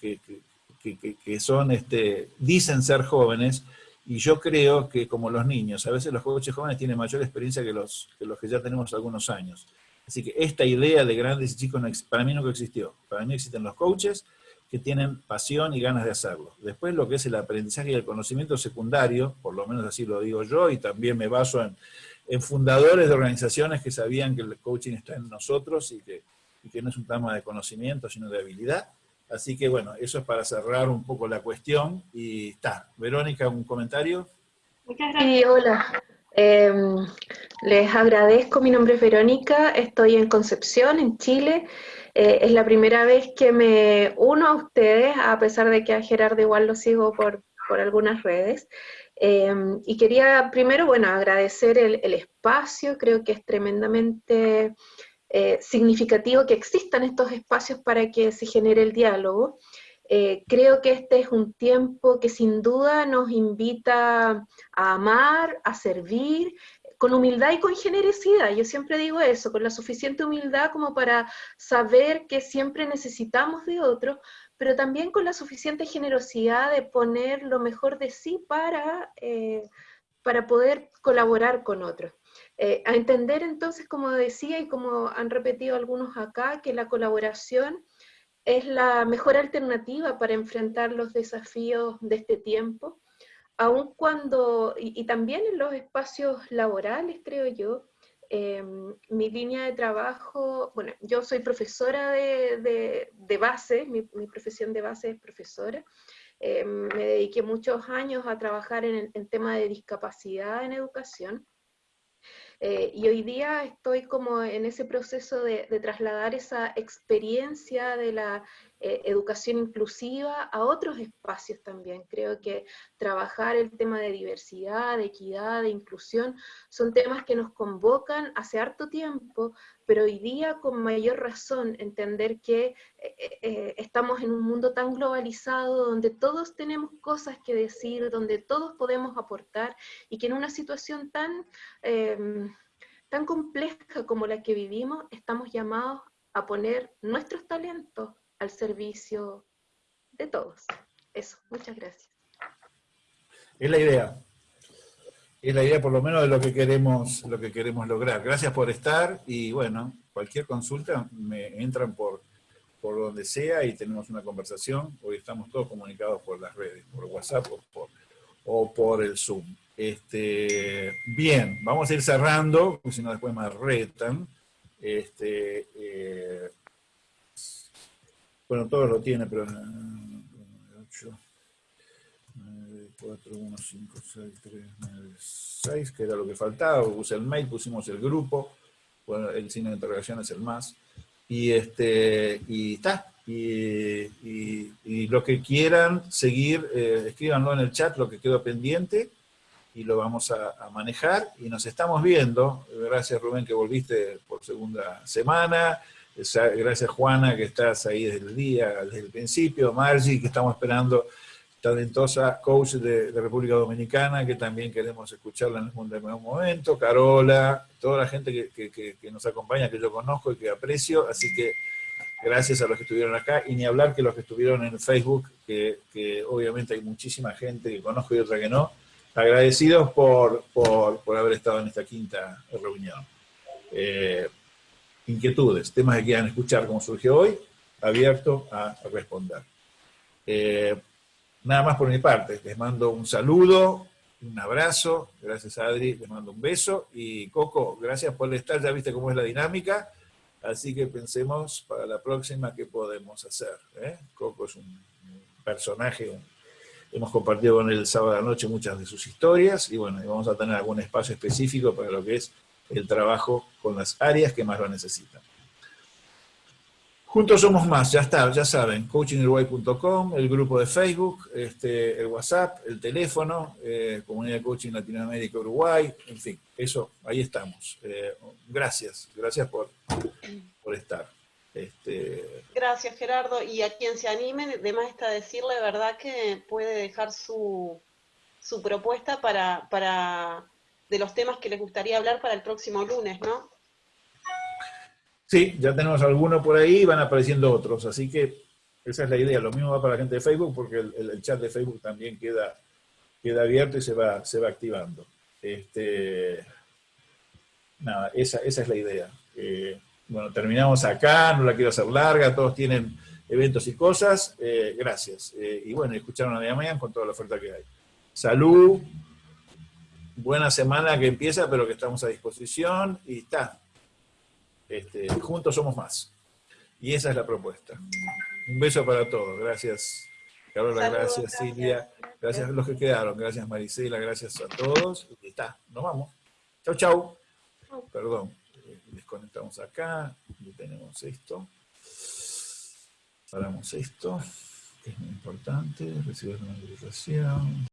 que, son, este, dicen ser jóvenes, y yo creo que como los niños, a veces los coaches jóvenes tienen mayor experiencia que los que, los que ya tenemos algunos años. Así que esta idea de grandes y chicos para mí nunca existió. Para mí existen los coaches que tienen pasión y ganas de hacerlo. Después lo que es el aprendizaje y el conocimiento secundario, por lo menos así lo digo yo, y también me baso en, fundadores de organizaciones que sabían que el coaching está en nosotros y que, no es un tema de conocimiento, sino de habilidad. Así que bueno, eso es para cerrar un poco la cuestión y está. Verónica, ¿un comentario? Sí, hola. Em, les agradezco, mi nombre es Verónica, estoy en Concepción, en Chile. Eh, es la primera vez que me uno a ustedes, a pesar de que a Gerardo igual lo sigo por, algunas redes. Em, y quería primero, bueno, agradecer el, espacio, creo que es tremendamente eh, significativo que existan estos espacios para que se genere el diálogo. Eh, creo que este es un tiempo que sin duda nos invita a amar, a servir, con humildad y con generosidad. Yo siempre digo eso, con la suficiente humildad como para saber que siempre necesitamos de otros, pero también con la suficiente generosidad de poner lo mejor de sí para, eh, para poder colaborar con otros. Eh, a entender entonces, como decía y como han repetido algunos acá, que la colaboración es la mejor alternativa para enfrentar los desafíos de este tiempo aun cuando, y, también en los espacios laborales, creo yo, em, mi línea de trabajo, bueno, yo soy profesora de, de, base, mi, profesión de base es profesora, em, me dediqué muchos años a trabajar en el tema de discapacidad en educación, eh, y hoy día estoy como en ese proceso de, trasladar esa experiencia de la eh, educación inclusiva a otros espacios también. Creo que trabajar el tema de diversidad, de equidad, de inclusión, son temas que nos convocan hace harto tiempo, pero hoy día con mayor razón entender que eh, estamos en un mundo tan globalizado, donde todos tenemos cosas que decir, donde todos podemos aportar, y que en una situación tan em, tan compleja como la que vivimos, estamos llamados a poner nuestros talentos al servicio de todos. Eso, muchas gracias. Es la idea. Es la idea por lo menos de lo que queremos, lo que queremos lograr. Gracias por estar y bueno, cualquier consulta me entran por, por donde sea y tenemos una conversación. Hoy estamos todos comunicados por las redes, por WhatsApp o por, o por el Zoom. Este, bien, vamos a ir cerrando, si no después me retan. Este, eh, bueno, todos lo tiene, pero... 8, 9, 4, 1, 5, 6, 3, 9, 6, que era lo que faltaba. Puse el mail, pusimos el grupo. Bueno, el signo de interrogación es el más. Y, este, y está. Y, y, y, lo que quieran seguir, eh, escríbanlo en el chat, lo que quedó pendiente y lo vamos a, manejar. Y nos estamos viendo. Gracias Rubén que volviste por segunda semana. Gracias Juana que estás ahí desde el día, desde el principio. Margie que estamos esperando, talentosa coach de, República Dominicana, que también queremos escucharla en algún momento. Carola, toda la gente que, nos acompaña, que yo conozco y que aprecio. Así que gracias a los que estuvieron acá, y ni hablar que los que estuvieron en Facebook, que, obviamente hay muchísima gente que conozco y otra que no, agradecidos por, por, haber estado en esta quinta reunión. Eh, inquietudes, temas que quieran escuchar como surgió hoy, abierto a, responder. Eh, nada más por mi parte, les mando un saludo, un abrazo, gracias Adri, les mando un beso, y Coco, gracias por estar, ya viste cómo es la dinámica, así que pensemos para la próxima qué podemos hacer. ¿eh? Coco es un personaje, Hemos compartido con él el sábado de la noche muchas de sus historias y bueno, vamos a tener algún espacio específico para lo que es el trabajo con las áreas que más lo necesitan. Juntos somos más, ya está, ya saben, coachinguruguay.com, el grupo de Facebook, este, el WhatsApp, el teléfono, eh, Comunidad de Coaching Latinoamérica Uruguay, en fin, eso, ahí estamos. Eh, gracias, gracias por, por estar. Este... Gracias Gerardo, y a quien se anime, además está decirle, ¿verdad? Que puede dejar su, su propuesta para, para de los temas que les gustaría hablar para el próximo lunes, ¿no? Sí, ya tenemos algunos por ahí y van apareciendo otros, así que esa es la idea. Lo mismo va para la gente de Facebook porque el, chat de Facebook también queda, queda abierto y se va, se va activando. Este, nada, esa, esa es la idea. Eh, bueno, terminamos acá, no la quiero hacer larga, todos tienen eventos y cosas. Eh, gracias. Eh, y bueno, escucharon a Damián con toda la oferta que hay. Salud, buena semana que empieza, pero que estamos a disposición y está. Este, juntos somos más. Y esa es la propuesta. Un beso para todos. Gracias, Carola, gracias, Silvia. Gracias a los que quedaron. Gracias, Marisela. Gracias a todos. Y está. Nos vamos. Chau, chau. Perdón. Eh, desconectamos acá. Tenemos esto. Paramos esto. Que es muy importante. Recibir la notificación.